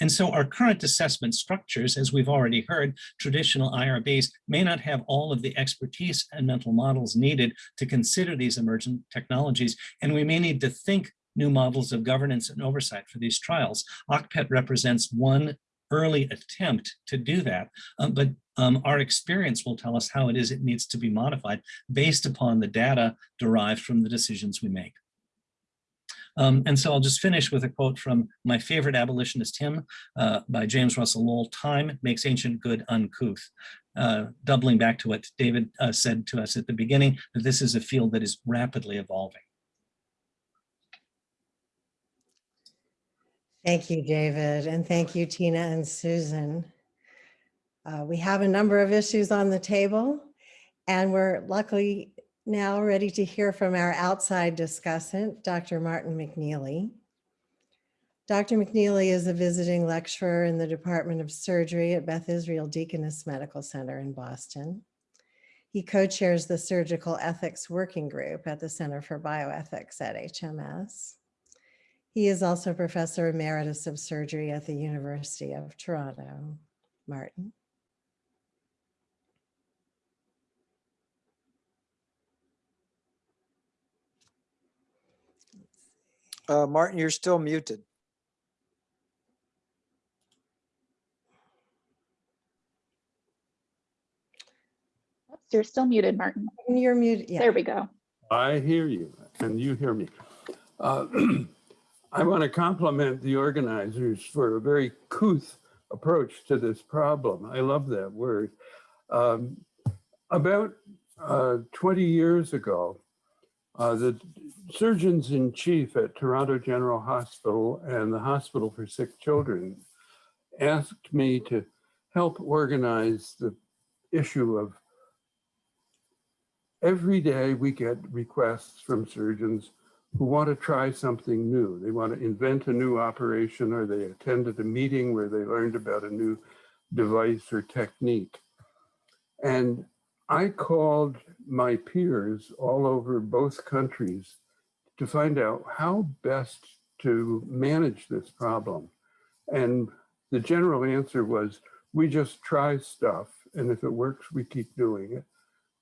S5: And so our current assessment structures, as we've already heard, traditional IRBs may not have all of the expertise and mental models needed to consider these emergent technologies, and we may need to think new models of governance and oversight for these trials. OCPET represents one early attempt to do that, um, but um, our experience will tell us how it is it needs to be modified based upon the data derived from the decisions we make. Um, and so I'll just finish with a quote from my favorite abolitionist hymn uh, by James Russell Lowell, time makes ancient good uncouth. Uh, doubling back to what David uh, said to us at the beginning, that this is a field that is rapidly evolving.
S1: Thank you, David, and thank you, Tina and Susan. Uh, we have a number of issues on the table, and we're luckily now ready to hear from our outside discussant, Dr. Martin McKneally. Dr. McKneally is a visiting lecturer in the Department of Surgery at Beth Israel Deaconess Medical Center in Boston. He co-chairs the Surgical Ethics Working Group at the Center for Bioethics at HMS. He is also Professor Emeritus of Surgery at the University of Toronto. Martin.
S2: Uh, Martin, you're still muted.
S6: Oops, You're still muted, Martin.
S1: You're muted. Yeah.
S6: There we go.
S7: I hear you and you hear me. Uh, I want to compliment the organizers for a very couth approach to this problem. I love that word. Um, about uh, 20 years ago, uh, the surgeons in chief at Toronto General Hospital and the Hospital for Sick Children asked me to help organize the issue of every day we get requests from surgeons who want to try something new. They want to invent a new operation or they attended a meeting where they learned about a new device or technique. And I called my peers all over both countries to find out how best to manage this problem. And the general answer was, we just try stuff. And if it works, we keep doing it.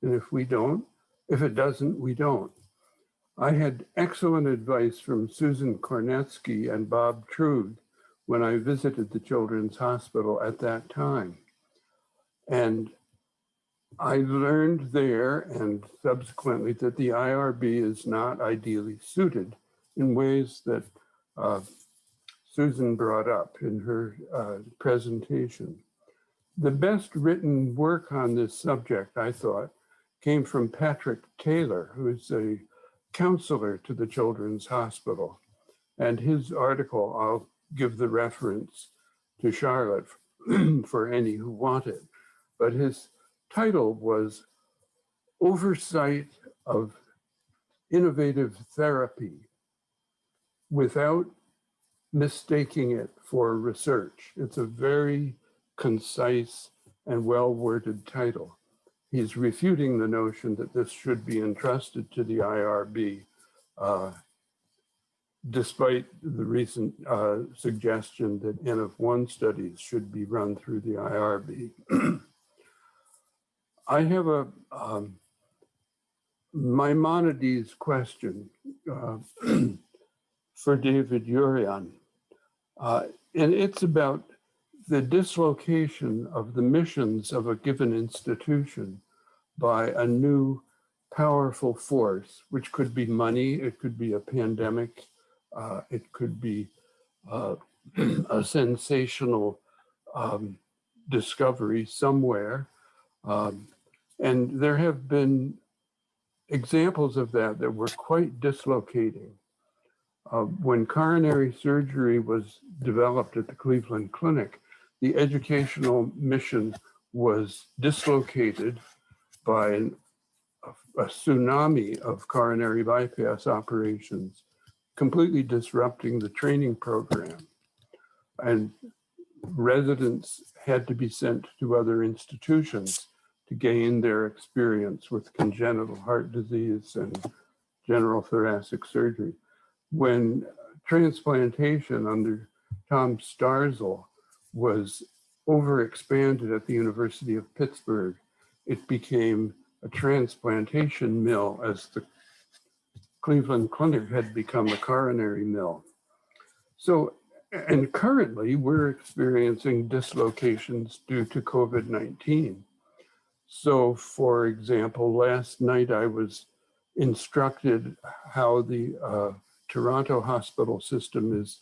S7: And if we don't, if it doesn't, we don't. I had excellent advice from Susan Kornetsky and Bob Truog when I visited the Children's Hospital at that time. And I learned there and subsequently that the IRB is not ideally suited in ways that uh, Susan brought up in her uh, presentation. The best written work on this subject, I thought, came from Patrick Taylor, who's a counselor to the Children's Hospital. And his article, I'll give the reference to Charlotte for any who want it. But his title was Oversight of Innovative Therapy Without Mistaking It for Research. It's a very concise and well-worded title he's refuting the notion that this should be entrusted to the IRB, uh, despite the recent uh, suggestion that N of one studies should be run through the IRB. I have a um, Maimonides question uh, for David Urion, uh, and it's about the dislocation of the missions of a given institution by a new powerful force, which could be money, it could be a pandemic, uh, it could be uh, a sensational um, discovery somewhere. Um, and there have been examples of that that were quite dislocating. Uh, when coronary surgery was developed at the Cleveland Clinic, the educational mission was dislocated by an, a, a tsunami of coronary bypass operations, completely disrupting the training program. And residents had to be sent to other institutions to gain their experience with congenital heart disease and general thoracic surgery. When transplantation under Tom Starzl was overexpanded at the University of Pittsburgh, it became a transplantation mill as the Cleveland Clinic had become a coronary mill. So, and currently we're experiencing dislocations due to COVID-19. So for example, last night I was instructed how the uh, Toronto hospital system is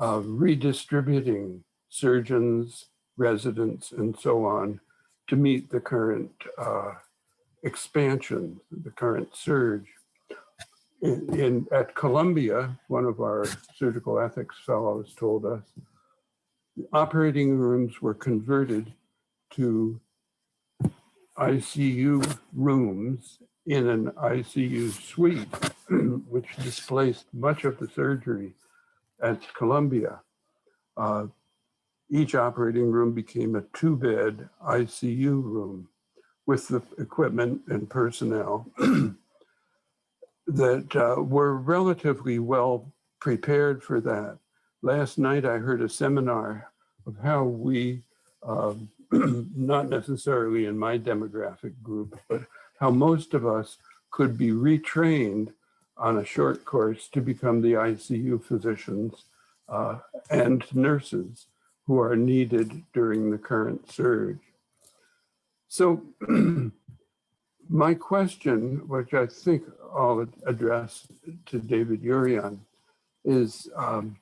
S7: uh, redistributing surgeons, residents, and so on to meet the current uh, expansion, the current surge. In, in, at Columbia, one of our surgical ethics fellows told us, operating rooms were converted to ICU rooms in an ICU suite, which displaced much of the surgery at Columbia. Uh, each operating room became a two bed ICU room with the equipment and personnel that uh, were relatively well prepared for that. Last night, I heard a seminar of how we, um, not necessarily in my demographic group, but how most of us could be retrained on a short course to become the ICU physicians uh, and nurses who are needed during the current surge. So my question, which I think I'll address to David Urion, is um,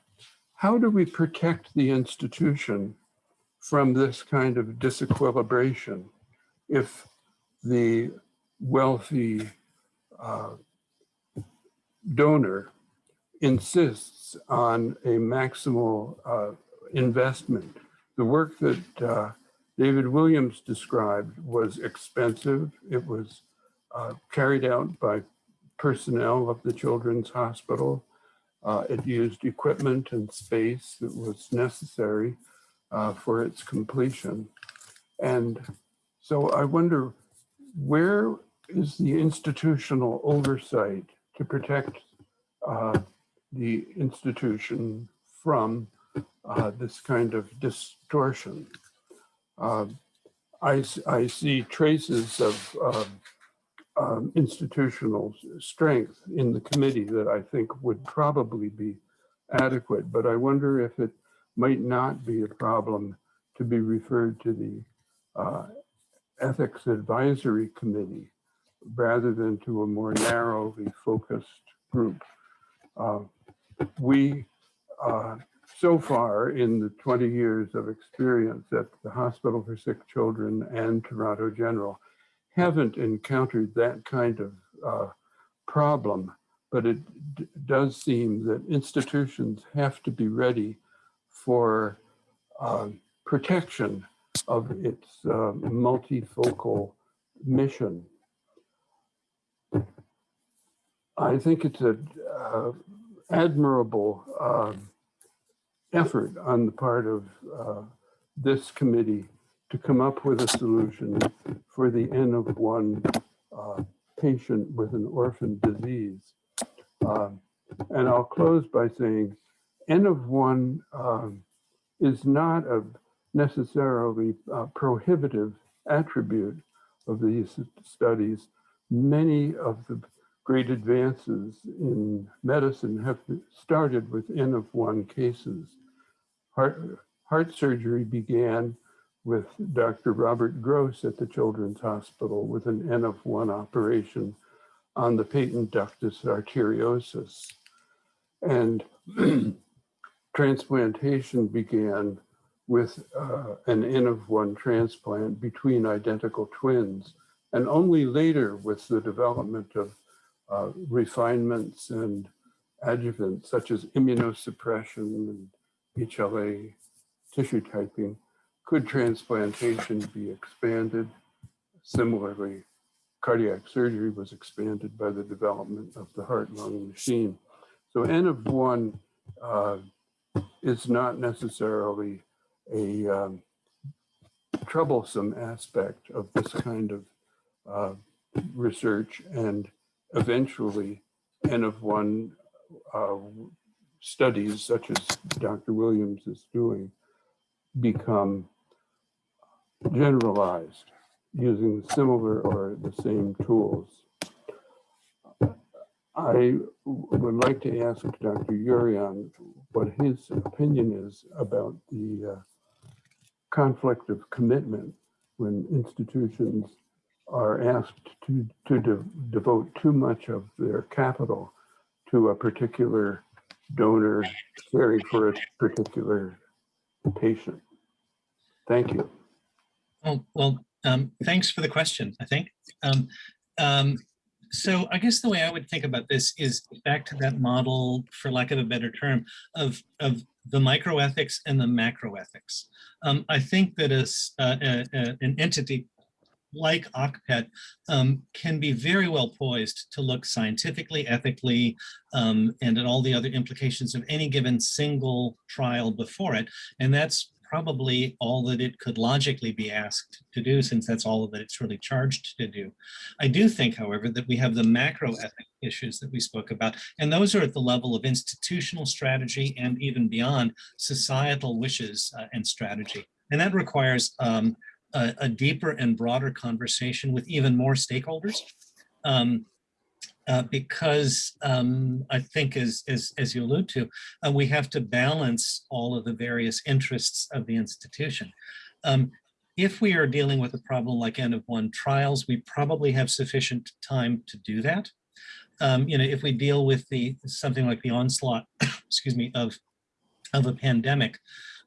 S7: how do we protect the institution from this kind of disequilibration if the wealthy uh, donor insists on a maximal uh, investment? The work that uh, David Williams described was expensive. It was uh, carried out by personnel of the Children's Hospital. Uh, it used equipment and space that was necessary uh, for its completion. And so I wonder, where is the institutional oversight to protect uh, the institution from uh, this kind of distortion? Uh, I, I see traces of um, um, institutional strength in the committee that I think would probably be adequate, but I wonder if it might not be a problem to be referred to the uh, Ethics Advisory Committee rather than to a more narrowly focused group. Uh, We, uh, so far in the 20 years of experience at the Hospital for Sick Children and Toronto General, haven't encountered that kind of uh, problem, but it does seem that institutions have to be ready for um, protection of its uh, multifocal mission. I think it's an uh, admirable um, effort on the part of uh, this committee to come up with a solution for the N of one uh, patient with an orphan disease. And I'll close by saying N of one um, is not a necessarily uh, prohibitive attribute of these studies. Many of the great advances in medicine have started with N of one cases. Heart, heart surgery began with Dr. Robert Gross at the Children's Hospital with an N of one operation on the patent ductus arteriosus. And transplantation began with uh, an N of one transplant between identical twins. And only later with the development of uh, refinements and adjuvants such as immunosuppression and HLA tissue typing, could transplantation be expanded? Similarly, cardiac surgery was expanded by the development of the heart-lung machine. So N of one uh, is not necessarily a um, troublesome aspect of this kind of uh, research and eventually N of one uh, studies such as Dr. Williams is doing become generalized using similar or the same tools. I would like to ask Dr. Urion what his opinion is about the uh, conflict of commitment when institutions are asked to, to de- devote too much of their capital to a particular donor caring for a particular patient. Thank you.
S5: Oh, well, um, thanks for the question, I think. Um, um, so I guess the way I would think about this is back to that model, for lack of a better term, of, of the microethics and the macroethics. Um, I think that as uh, a- a- an entity like OCPET um, can be very well poised to look scientifically, ethically, um, and at all the other implications of any given single trial before it. And that's probably all that it could logically be asked to do since that's all that it's really charged to do. I do think, however, that we have the macro ethic issues that we spoke about, and those are at the level of institutional strategy and even beyond societal wishes uh, and strategy. And that requires um, a, a deeper and broader conversation with even more stakeholders. Um, uh, because um, I think as, as, as you allude to, uh, we have to balance all of the various interests of the institution. Um, if we are dealing with a problem like N of one trials, we probably have sufficient time to do that. Um, you know, if we deal with the something like the onslaught, excuse me, of of a pandemic,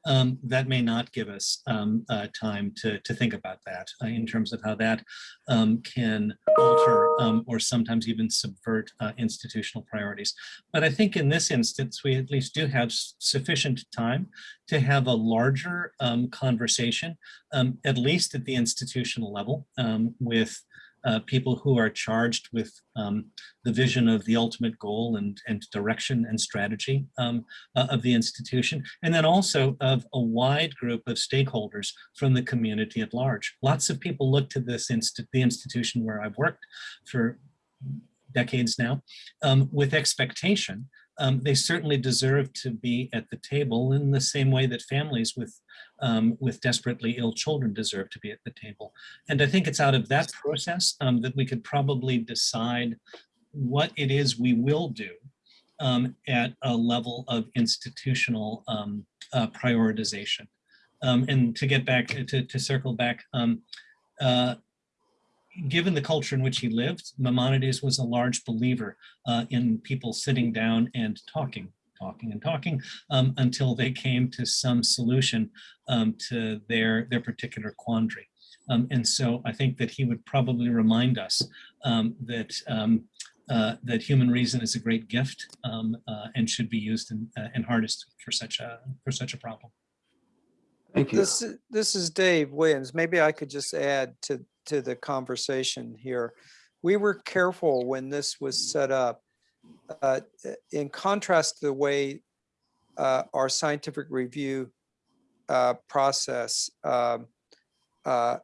S5: um, that may not give us um, uh, time to, to think about that uh, in terms of how that um, can alter um, or sometimes even subvert uh, institutional priorities. But I think in this instance, we at least do have sufficient time to have a larger um, conversation, um, at least at the institutional level with uh, people who are charged with um, the vision of the ultimate goal and, and direction and strategy um, uh, of the institution, and then also of a wide group of stakeholders from the community at large. Lots of people look to this inst the institution where I've worked for decades now um, with expectation um, they certainly deserve to be at the table in the same way that families with um, with desperately ill children deserve to be at the table. And I think it's out of that process um, that we could probably decide what it is we will do um, at a level of institutional um, uh, prioritization. Um, and to get back, to, to circle back, uh, given the culture in which he lived, Maimonides was a large believer uh, in people sitting down and talking, talking and talking um, until they came to some solution um, to their, their particular quandary. Um, and so I think that he would probably remind us um, that um, uh, that human reason is a great gift um, uh, and should be used and, uh, and harnessed for such a for such a problem.
S7: Thank you.
S2: This, is- this is Dave Williams. Maybe I could just add to, to the conversation here. We were careful when this was set up. Uh, In contrast to the way uh, our scientific review uh, process um, uh,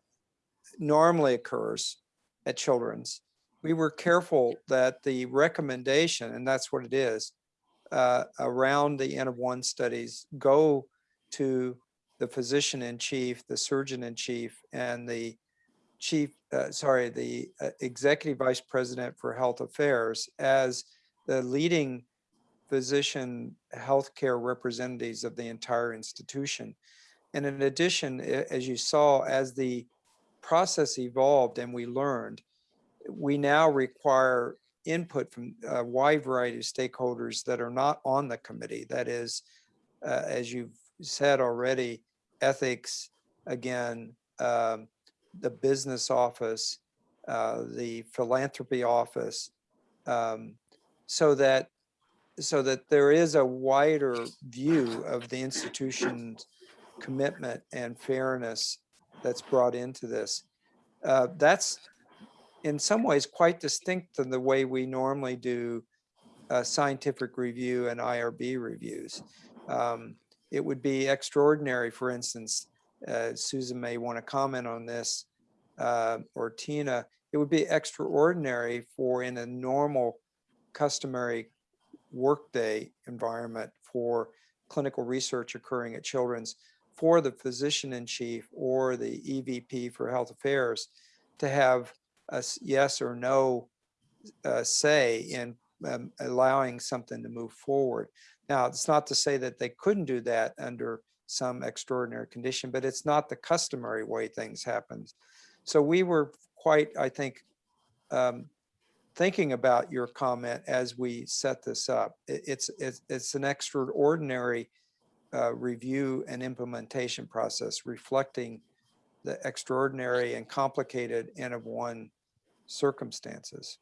S2: normally occurs at Children's, we were careful that the recommendation, and that's what it is, uh, around the N of one studies go to the physician in chief, the surgeon in chief, and the chief, uh, sorry, the executive vice president for health affairs as the leading physician healthcare representatives of the entire institution. And in addition, as you saw, as the process evolved and we learned, we now require input from a wide variety of stakeholders that are not on the committee. That is, uh, as you've said already, ethics, again, um, the business office, uh, the philanthropy office, um, so that so that there is a wider view of the institution's commitment and fairness that's brought into this. Uh, that's in some ways quite distinct than the way we normally do uh, scientific review and IRB reviews. Um, it would be extraordinary, for instance, uh, Susan may want to comment on this, uh, or Tina, it would be extraordinary for in a normal customary workday environment for clinical research occurring at Children's for the physician in chief or the EVP for health affairs to have a yes or no uh, say in um, allowing something to move forward. Now, it's not to say that they couldn't do that under some extraordinary condition, but it's not the customary way things happen. So we were quite, I think, um, thinking about your comment as we set this up. It, it's, it's, it's an extraordinary uh, review and implementation process reflecting the extraordinary and complicated N of one circumstances.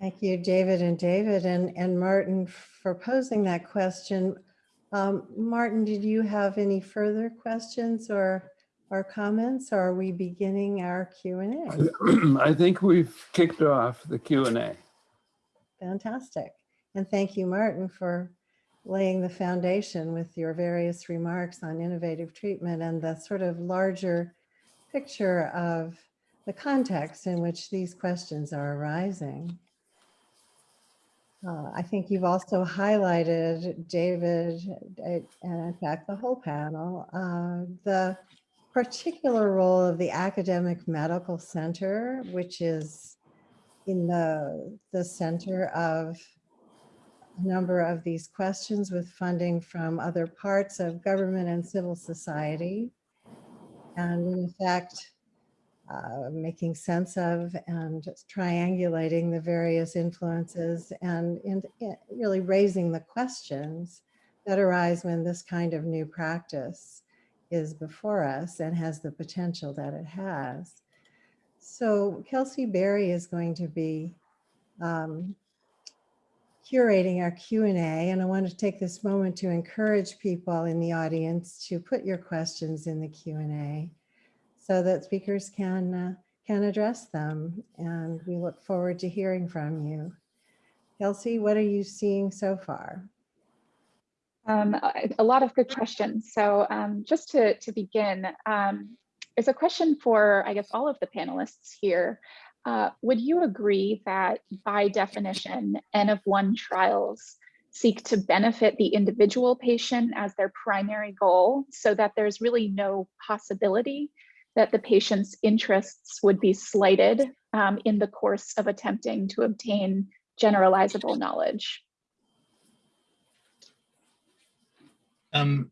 S1: Thank you, David and David and, and Martin for posing that question. Um, Martin, did you have any further questions or, or comments? Or are we beginning our Q and A?
S7: I think we've kicked off the Q and A.
S1: Fantastic. And thank you, Martin, for laying the foundation with your various remarks on innovative treatment and the sort of larger picture of the context in which these questions are arising. Uh, I think you've also highlighted, David, and in fact, the whole panel, uh, the particular role of the academic medical center, which is in the, the center of a number of these questions with funding from other parts of government and civil society. And in effect, uh, making sense of and triangulating the various influences and, and eh, really raising the questions that arise when this kind of new practice is before us and has the potential that it has. So Kelsey Berry is going to be um, curating our Q&A and I want to take this moment to encourage people in the audience to put your questions in the Q&A so that speakers can uh, can address them and we look forward to hearing from you. Kelsey, what are you seeing so far?
S6: Um, a lot of good questions. So um, just to, to begin, um, is a question for, I guess, all of the panelists here. Uh, would you agree that by definition, N of one trials seek to benefit the individual patient as their primary goal so that there's really no possibility that the patient's interests would be slighted um, in the course of attempting to obtain generalizable knowledge?
S5: Um,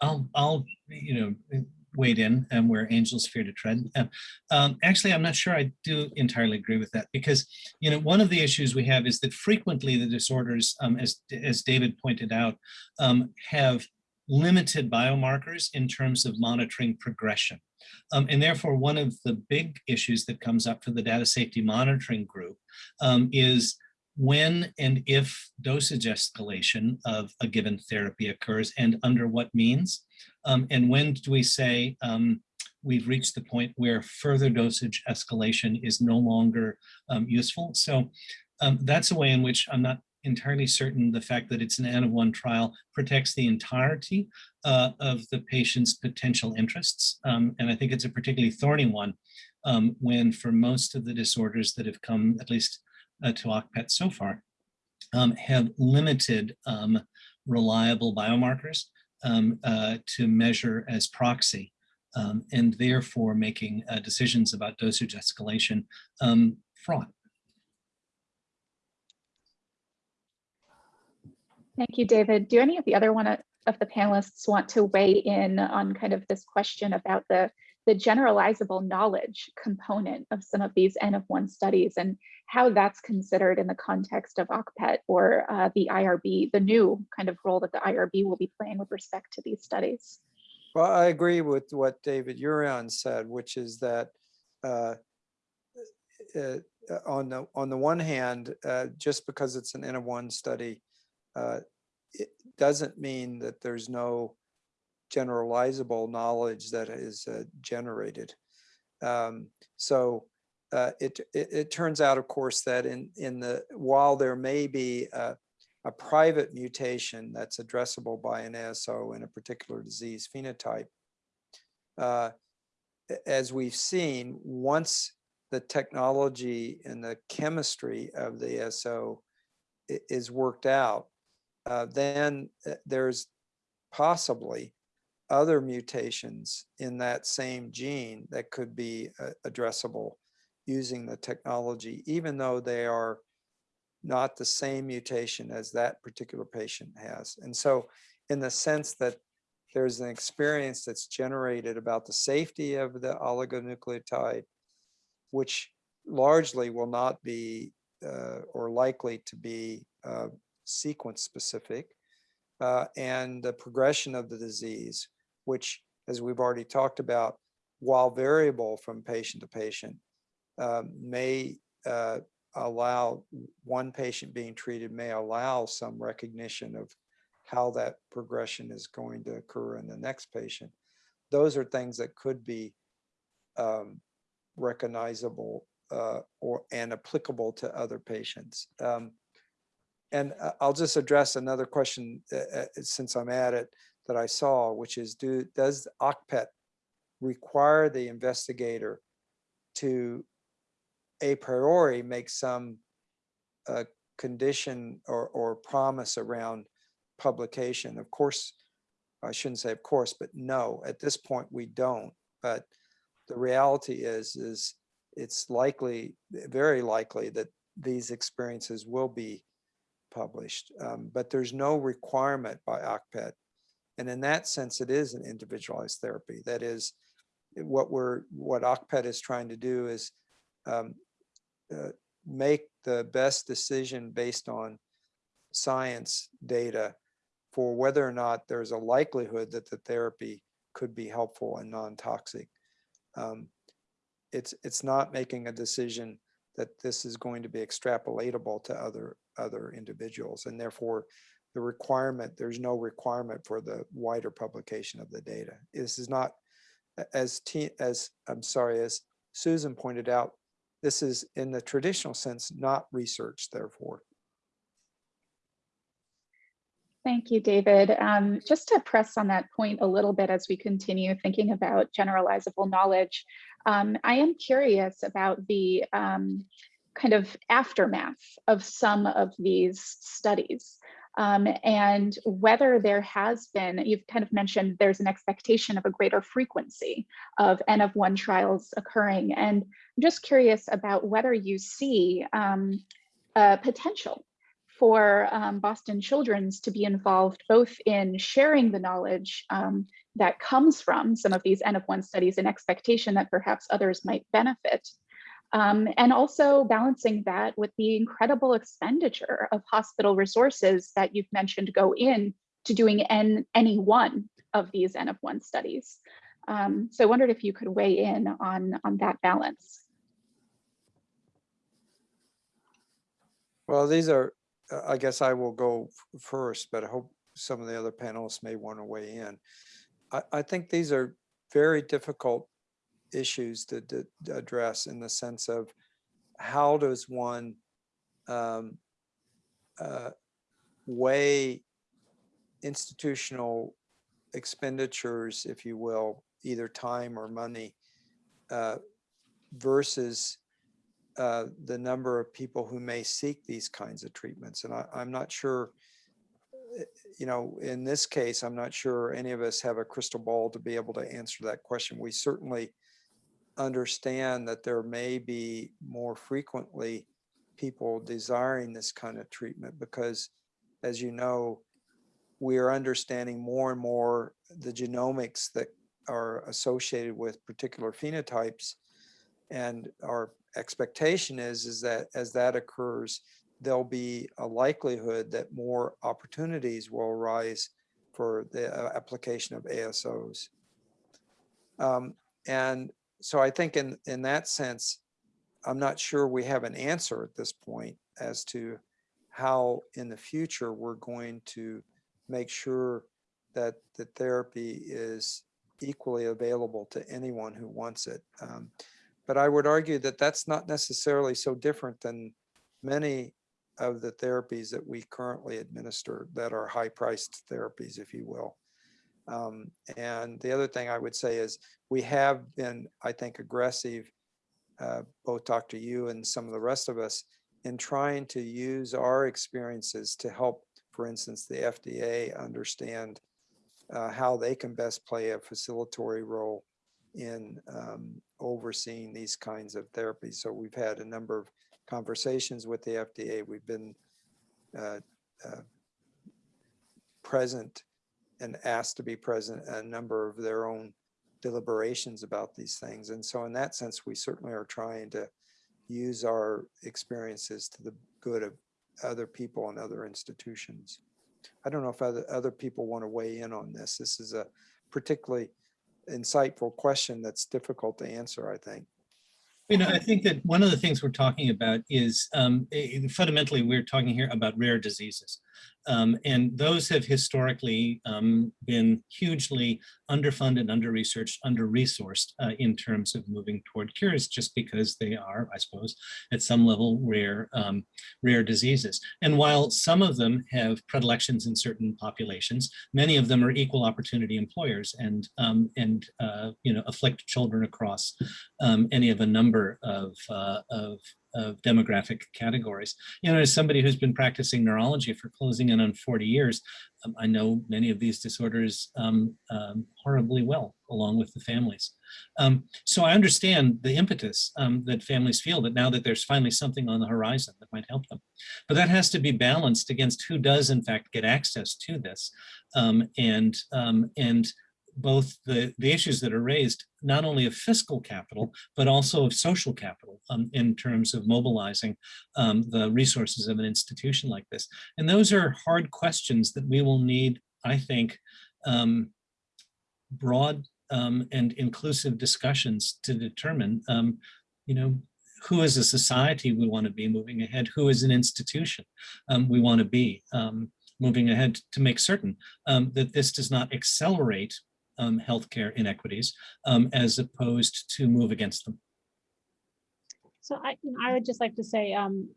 S5: I'll, I'll, you know, wade in and where angels fear to tread. Um, um, actually, I'm not sure I do entirely agree with that because, you know, one of the issues we have is that frequently the disorders, um, as, as David pointed out, um, have limited biomarkers in terms of monitoring progression. Um, and therefore, one of the big issues that comes up for the data safety monitoring group um, is when and if dosage escalation of a given therapy occurs and under what means. Um, and when do we say um, we've reached the point where further dosage escalation is no longer um, useful. So um, that's a way in which I'm not entirely certain the fact that it's an N of one trial protects the entirety uh, of the patient's potential interests. Um, and I think it's a particularly thorny one um, when for most of the disorders that have come, at least uh, to OCPET so far, um, have limited um, reliable biomarkers um, uh, to measure as proxy. Um, and therefore making uh, decisions about dosage escalation fraught.
S6: Thank you, David. Do any of the other one of the panelists want to weigh in on kind of this question about the, the generalizable knowledge component of some of these N of one studies and how that's considered in the context of OCPET or uh, the IRB, the new kind of role that the IRB will be playing with respect to these studies?
S2: Well, I agree with what David Urion said, which is that uh, uh, on the on the one hand, uh, just because it's an N of one study, uh, it doesn't mean that there's no generalizable knowledge that is uh, generated. Um, so uh, it, it, it turns out, of course, that in in the while there may be a, a private mutation that's addressable by an ASO in a particular disease phenotype, uh, as we've seen, once the technology and the chemistry of the ASO is worked out, uh, then uh, there's possibly other mutations in that same gene that could be uh, addressable using the technology, even though they are not the same mutation as that particular patient has. And so in the sense that there's an experience that's generated about the safety of the oligonucleotide, which largely will not be uh, or likely to be uh, sequence specific, uh, and the progression of the disease, which, as we've already talked about, while variable from patient to patient, uh, may uh, allow one patient being treated may allow some recognition of how that progression is going to occur in the next patient. Those are things that could be um, recognizable uh, or and applicable to other patients. Um, and uh, I'll just address another question uh, uh, since I'm at it that I saw, which is do, does OCPET require the investigator to a priori make some uh, condition or, or promise around publication? Of course, I shouldn't say of course, but no, at this point we don't. But the reality is, is it's likely, very likely that these experiences will be published, um, but there's no requirement by OCPET. And in that sense, it is an individualized therapy. That is what we're, what OCPET is trying to do is um, uh, make the best decision based on science data for whether or not there's a likelihood that the therapy could be helpful and non-toxic. Um, it's, it's not making a decision that this is going to be extrapolatable to other, other individuals. And therefore, the requirement, there's no requirement for the wider publication of the data. This is not, as, T, as, I'm sorry, as Susan pointed out, this is in the traditional sense, not research therefore.
S6: Thank you, David. Um, just to press on that point a little bit as we continue thinking about generalizable knowledge, um, I am curious about the um, kind of aftermath of some of these studies um, and whether there has been, you've kind of mentioned there's an expectation of a greater frequency of N of one trials occurring. And I'm just curious about whether you see um, a potential for um, Boston Children's to be involved both in sharing the knowledge um, that comes from some of these N of one studies and expectation that perhaps others might benefit. Um, and also balancing that with the incredible expenditure of hospital resources that you've mentioned go in to doing N, any one of these N of one studies. Um, so I wondered if you could weigh in on, on that balance.
S2: Well, these are, uh, I guess I will go first, but I hope some of the other panelists may want to weigh in. I, I think these are very difficult issues to, to address in the sense of how does one um, uh, weigh institutional expenditures, if you will, either time or money, uh, versus uh, the number of people who may seek these kinds of treatments. And I, I'm not sure, eh, you know, in this case, I'm not sure any of us have a crystal ball to be able to answer that question. We certainly understand that there may be more frequently people desiring this kind of treatment because, as you know, we are understanding more and more the genomics that are associated with particular phenotypes. And our expectation is, is that as that occurs, there'll be a likelihood that more opportunities will arise for the uh, application of ASOs. Um, and so I think in, in that sense, I'm not sure we have an answer at this point as to how in the future we're going to make sure that the therapy is equally available to anyone who wants it. Um, but I would argue that that's not necessarily so different than many of the therapies that we currently administer that are high priced therapies, if you will. Um, and the other thing I would say is we have been, I think, aggressive, uh, both Dr. Yu and some of the rest of us, in trying to use our experiences to help, for instance, the FDA understand uh, how they can best play a facilitatory role in um, overseeing these kinds of therapies. So we've had a number of conversations with the FDA. We've been uh, uh, present and asked to be present at a number of their own deliberations about these things. And so in that sense, we certainly are trying to use our experiences to the good of other people and other institutions. I don't know if other, other people want to weigh in on this. This is a particularly insightful question that's difficult to answer, I think.
S5: You know, I think that one of the things we're talking about is um, eh, fundamentally, we're talking here about rare diseases. Um, and those have historically um, been hugely underfunded, under-researched, under-resourced uh, in terms of moving toward cures, just because they are, I suppose, at some level rare, um, rare diseases. And while some of them have predilections in certain populations, many of them are equal opportunity employers and, um, and uh, you know, afflict children across um, any of a number of, uh, of of demographic categories. You know, as somebody who's been practicing neurology for closing in on 40 years, um, I know many of these disorders um, um, horribly well, along with the families. Um, so I understand the impetus um, that families feel that now that there's finally something on the horizon that might help them. But that has to be balanced against who does in fact get access to this. Um, and, and both the, the issues that are raised, not only of fiscal capital, but also of social capital um, in terms of mobilizing um, the resources of an institution like this. And those are hard questions that we will need, I think, um, broad um, and inclusive discussions to determine, um, you know, who as a society we want to be moving ahead, who as an institution um, we want to be moving ahead to make certain that this does not accelerate um, healthcare inequities um, as opposed to move against them.
S3: So I, I would just like to say um,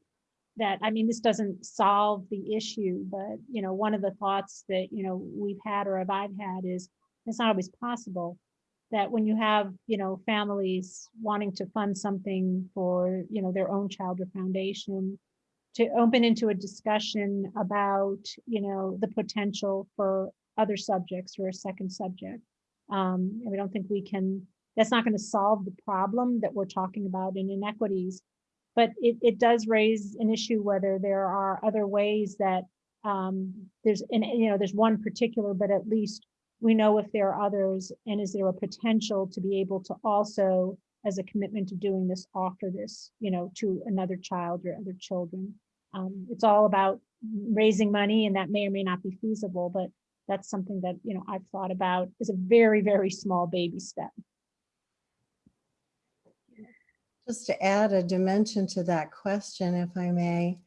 S3: that, I mean, this doesn't solve the issue, but, you know, one of the thoughts that, you know, we've had or have I've had is, it's not always possible that when you have, you know, families wanting to fund something for, you know, their own child or foundation, to open into a discussion about, you know, the potential for other subjects or a second subject. Um, and we don't think we can, that's not going to solve the problem that we're talking about in inequities. But it, it does raise an issue whether there are other ways that um, there's, and you know, there's one particular, but at least we know if there are others, and is there a potential to be able to also, as a commitment to doing this, offer this, you know, to another child or other children. Um, it's all about raising money, and that may or may not be feasible, but that's something that, you know, I've thought about is a very, very small baby step.
S1: Just to add a dimension to that question, if I may,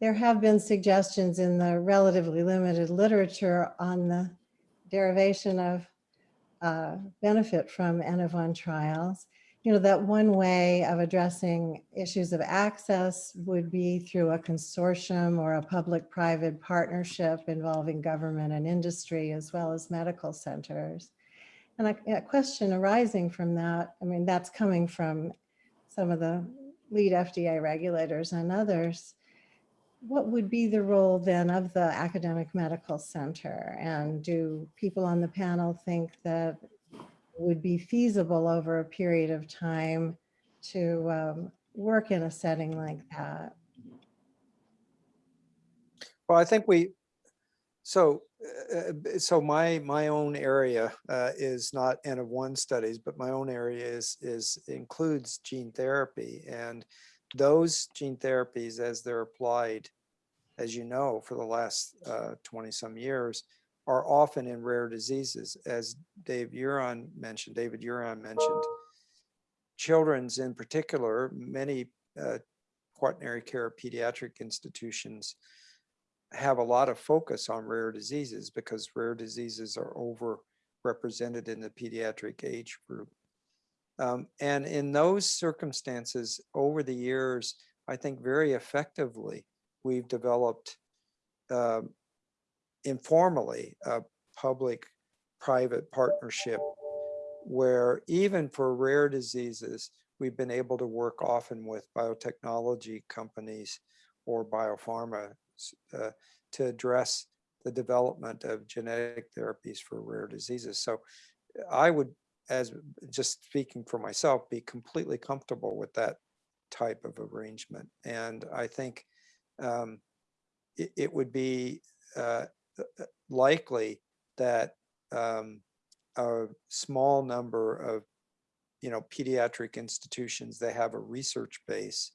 S1: there have been suggestions in the relatively limited literature on the derivation of uh, benefit from N of one trials you know, that one way of addressing issues of access would be through a consortium or a public-private partnership involving government and industry as well as medical centers. And a, a question arising from that, I mean, that's coming from some of the lead FDA regulators and others. What would be the role then of the academic medical center? And do people on the panel think that would be feasible over a period of time to um, work in a setting like that?
S2: Well, I think we, so, uh, so my, my own area uh, is not N of one studies, but my own area is, is includes gene therapy and those gene therapies as they're applied, as you know, for the last 20 uh, some years, are often in rare diseases, as Dave Urion mentioned, David Urion mentioned. Children's in particular, many uh, quaternary care pediatric institutions have a lot of focus on rare diseases because rare diseases are overrepresented in the pediatric age group. Um, and in those circumstances, over the years, I think very effectively, we've developed uh, informally a public-private partnership where even for rare diseases, we've been able to work often with biotechnology companies or biopharma uh, to address the development of genetic therapies for rare diseases. So I would, as just speaking for myself, be completely comfortable with that type of arrangement. And I think um, it, it, would be uh, uh, likely that um, a small number of you know pediatric institutions that have a research base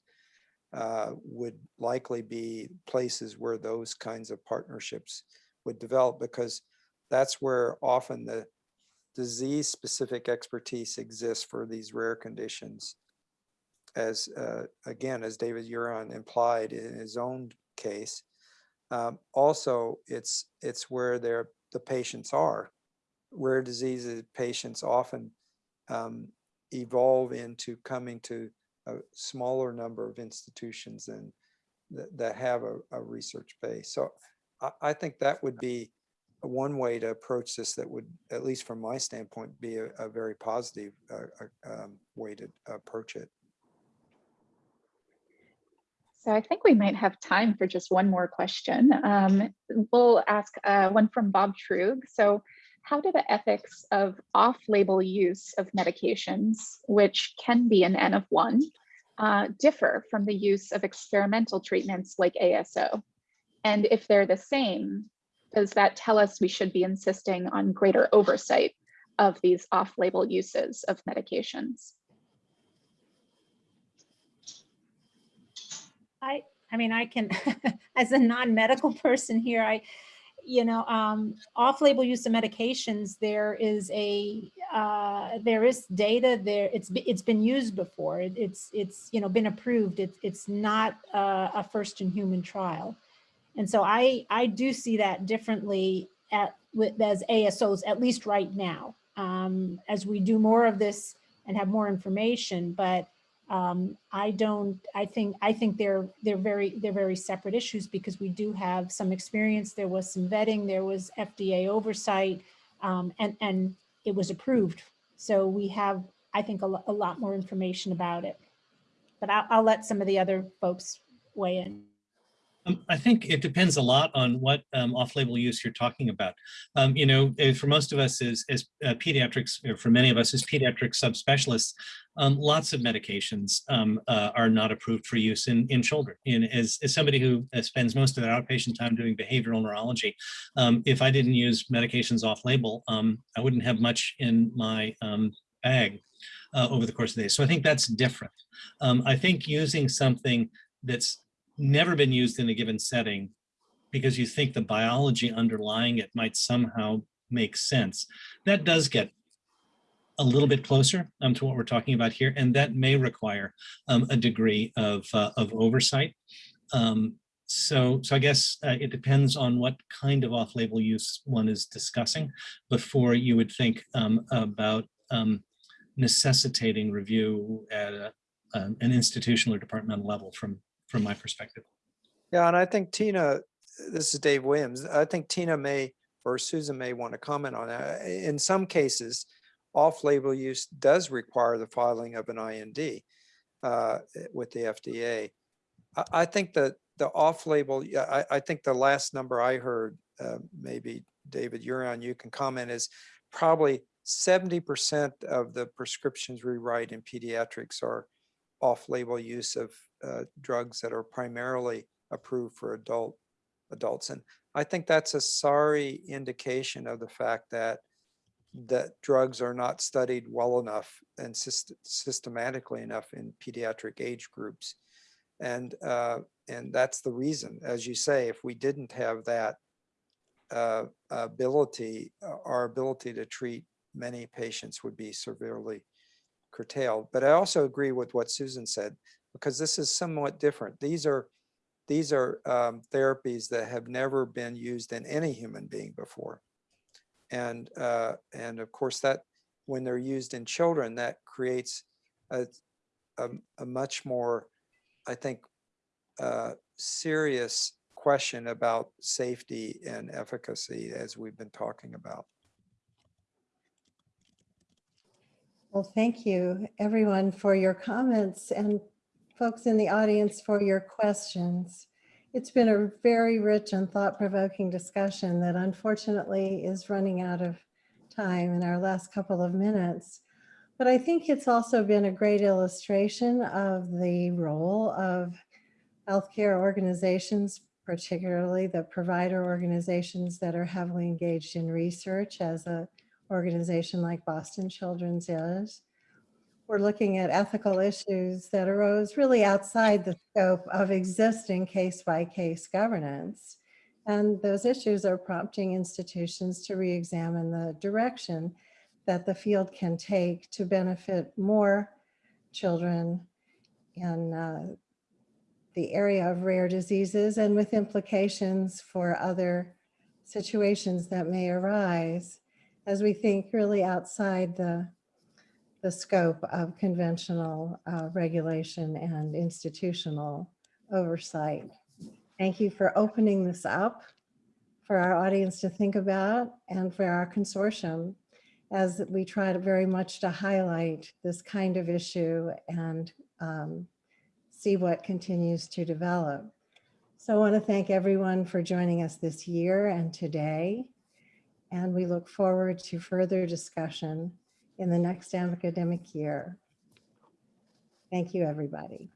S2: uh, would likely be places where those kinds of partnerships would develop because that's where often the disease specific expertise exists for these rare conditions. As uh, again as David Urion implied in his own case Um, also, it's it's where they're, the patients are. Rare diseases patients often um, evolve into coming to a smaller number of institutions than that, that have a, a research base. So I, I think that would be one way to approach this that would, at least from my standpoint, be a, a very positive uh, uh, um, way to approach it.
S6: So I think we might have time for just one more question. Um, we'll ask uh, one from Bob Truog. So how do the ethics of off-label use of medications, which can be an N of one, uh, differ from the use of experimental treatments like ASO? And if they're the same, does that tell us we should be insisting on greater oversight of these off-label uses of medications?
S3: I, I mean, I can, as a non-medical person here, I, you know, um, off-label use of medications, there is a, uh, there is data there. It's, it's been used before. It- It's, it's, you know, been approved. It's, it's not a first in human trial. And so I, I do see that differently at, with, as ASOs, at least right now. Um, as we do more of this and have more information, but um, I don't, I think, I think they're, they're very, they're very separate issues because we do have some experience. There was some vetting, there was FDA oversight, um, and, and it was approved. So we have, I think, a, a lot more information about it. But I'll, I'll let some of the other folks weigh in.
S5: Um, I think it depends a lot on what um, off-label use you're talking about. Um, you know, eh, for most of us as, as uh, pediatrics, or for many of us as pediatric subspecialists, um, lots of medications um, uh, are not approved for use in, in children. And as, as somebody who uh, spends most of their outpatient time doing behavioral neurology, um, if I didn't use medications off-label, I wouldn't have much in my bag uh, over the course of the day. So I think that's different. I think using something that's never been used in a given setting because you think the biology underlying it might somehow make sense. That does get a little bit closer um, to what we're talking about here, and that may require um, a degree of, uh, of oversight. Um, so, so I guess uh, it depends on what kind of off-label use one is discussing before you would think um, about um, necessitating review at a, an institutional or departmental level from, from my perspective.
S2: Yeah, and I think Tina, this is Dave Williams. I think Tina may, or Susan may want to comment on that. In some cases, off-label use does require the filing of an IND uh, with the FDA. I, I think that the off-label, I, I think the last number I heard, uh, maybe David Urion, you can comment, is probably 70% of the prescriptions we write in pediatrics are off-label use of uh, drugs that are primarily approved for adult adults. And I think that's a sorry indication of the fact that that drugs are not studied well enough and syst systematically enough in pediatric age groups. And uh, and that's the reason, as you say, if we didn't have that uh, ability, uh, our ability to treat many patients would be severely curtailed. But I also agree with what Susan said, because this is somewhat different. These are these are um, therapies that have never been used in any human being before. And, uh, and of course that when they're used in children, that creates a, a, a much more, I think, uh, serious question about safety and efficacy as we've been talking about.
S1: Well, thank you everyone for your comments and folks in the audience for your questions. It's been a very rich and thought-provoking discussion that unfortunately is running out of time in our last couple of minutes. But I think it's also been a great illustration of the role of healthcare organizations, particularly the provider organizations that are heavily engaged in research as a organization like Boston Children's is. We're looking at ethical issues that arose really outside the scope of existing case-by-case governance. And those issues are prompting institutions to re-examine the direction that the field can take to benefit more children in uh, the area of rare diseases and with implications for other situations that may arise as we think really outside the, the scope of conventional uh, regulation and institutional oversight. Thank you for opening this up for our audience to think about and for our consortium as we try to very much to highlight this kind of issue and um, see what continues to develop. So I want to thank everyone for joining us this year and today. And we look forward to further discussion in the next academic year. Thank you, everybody.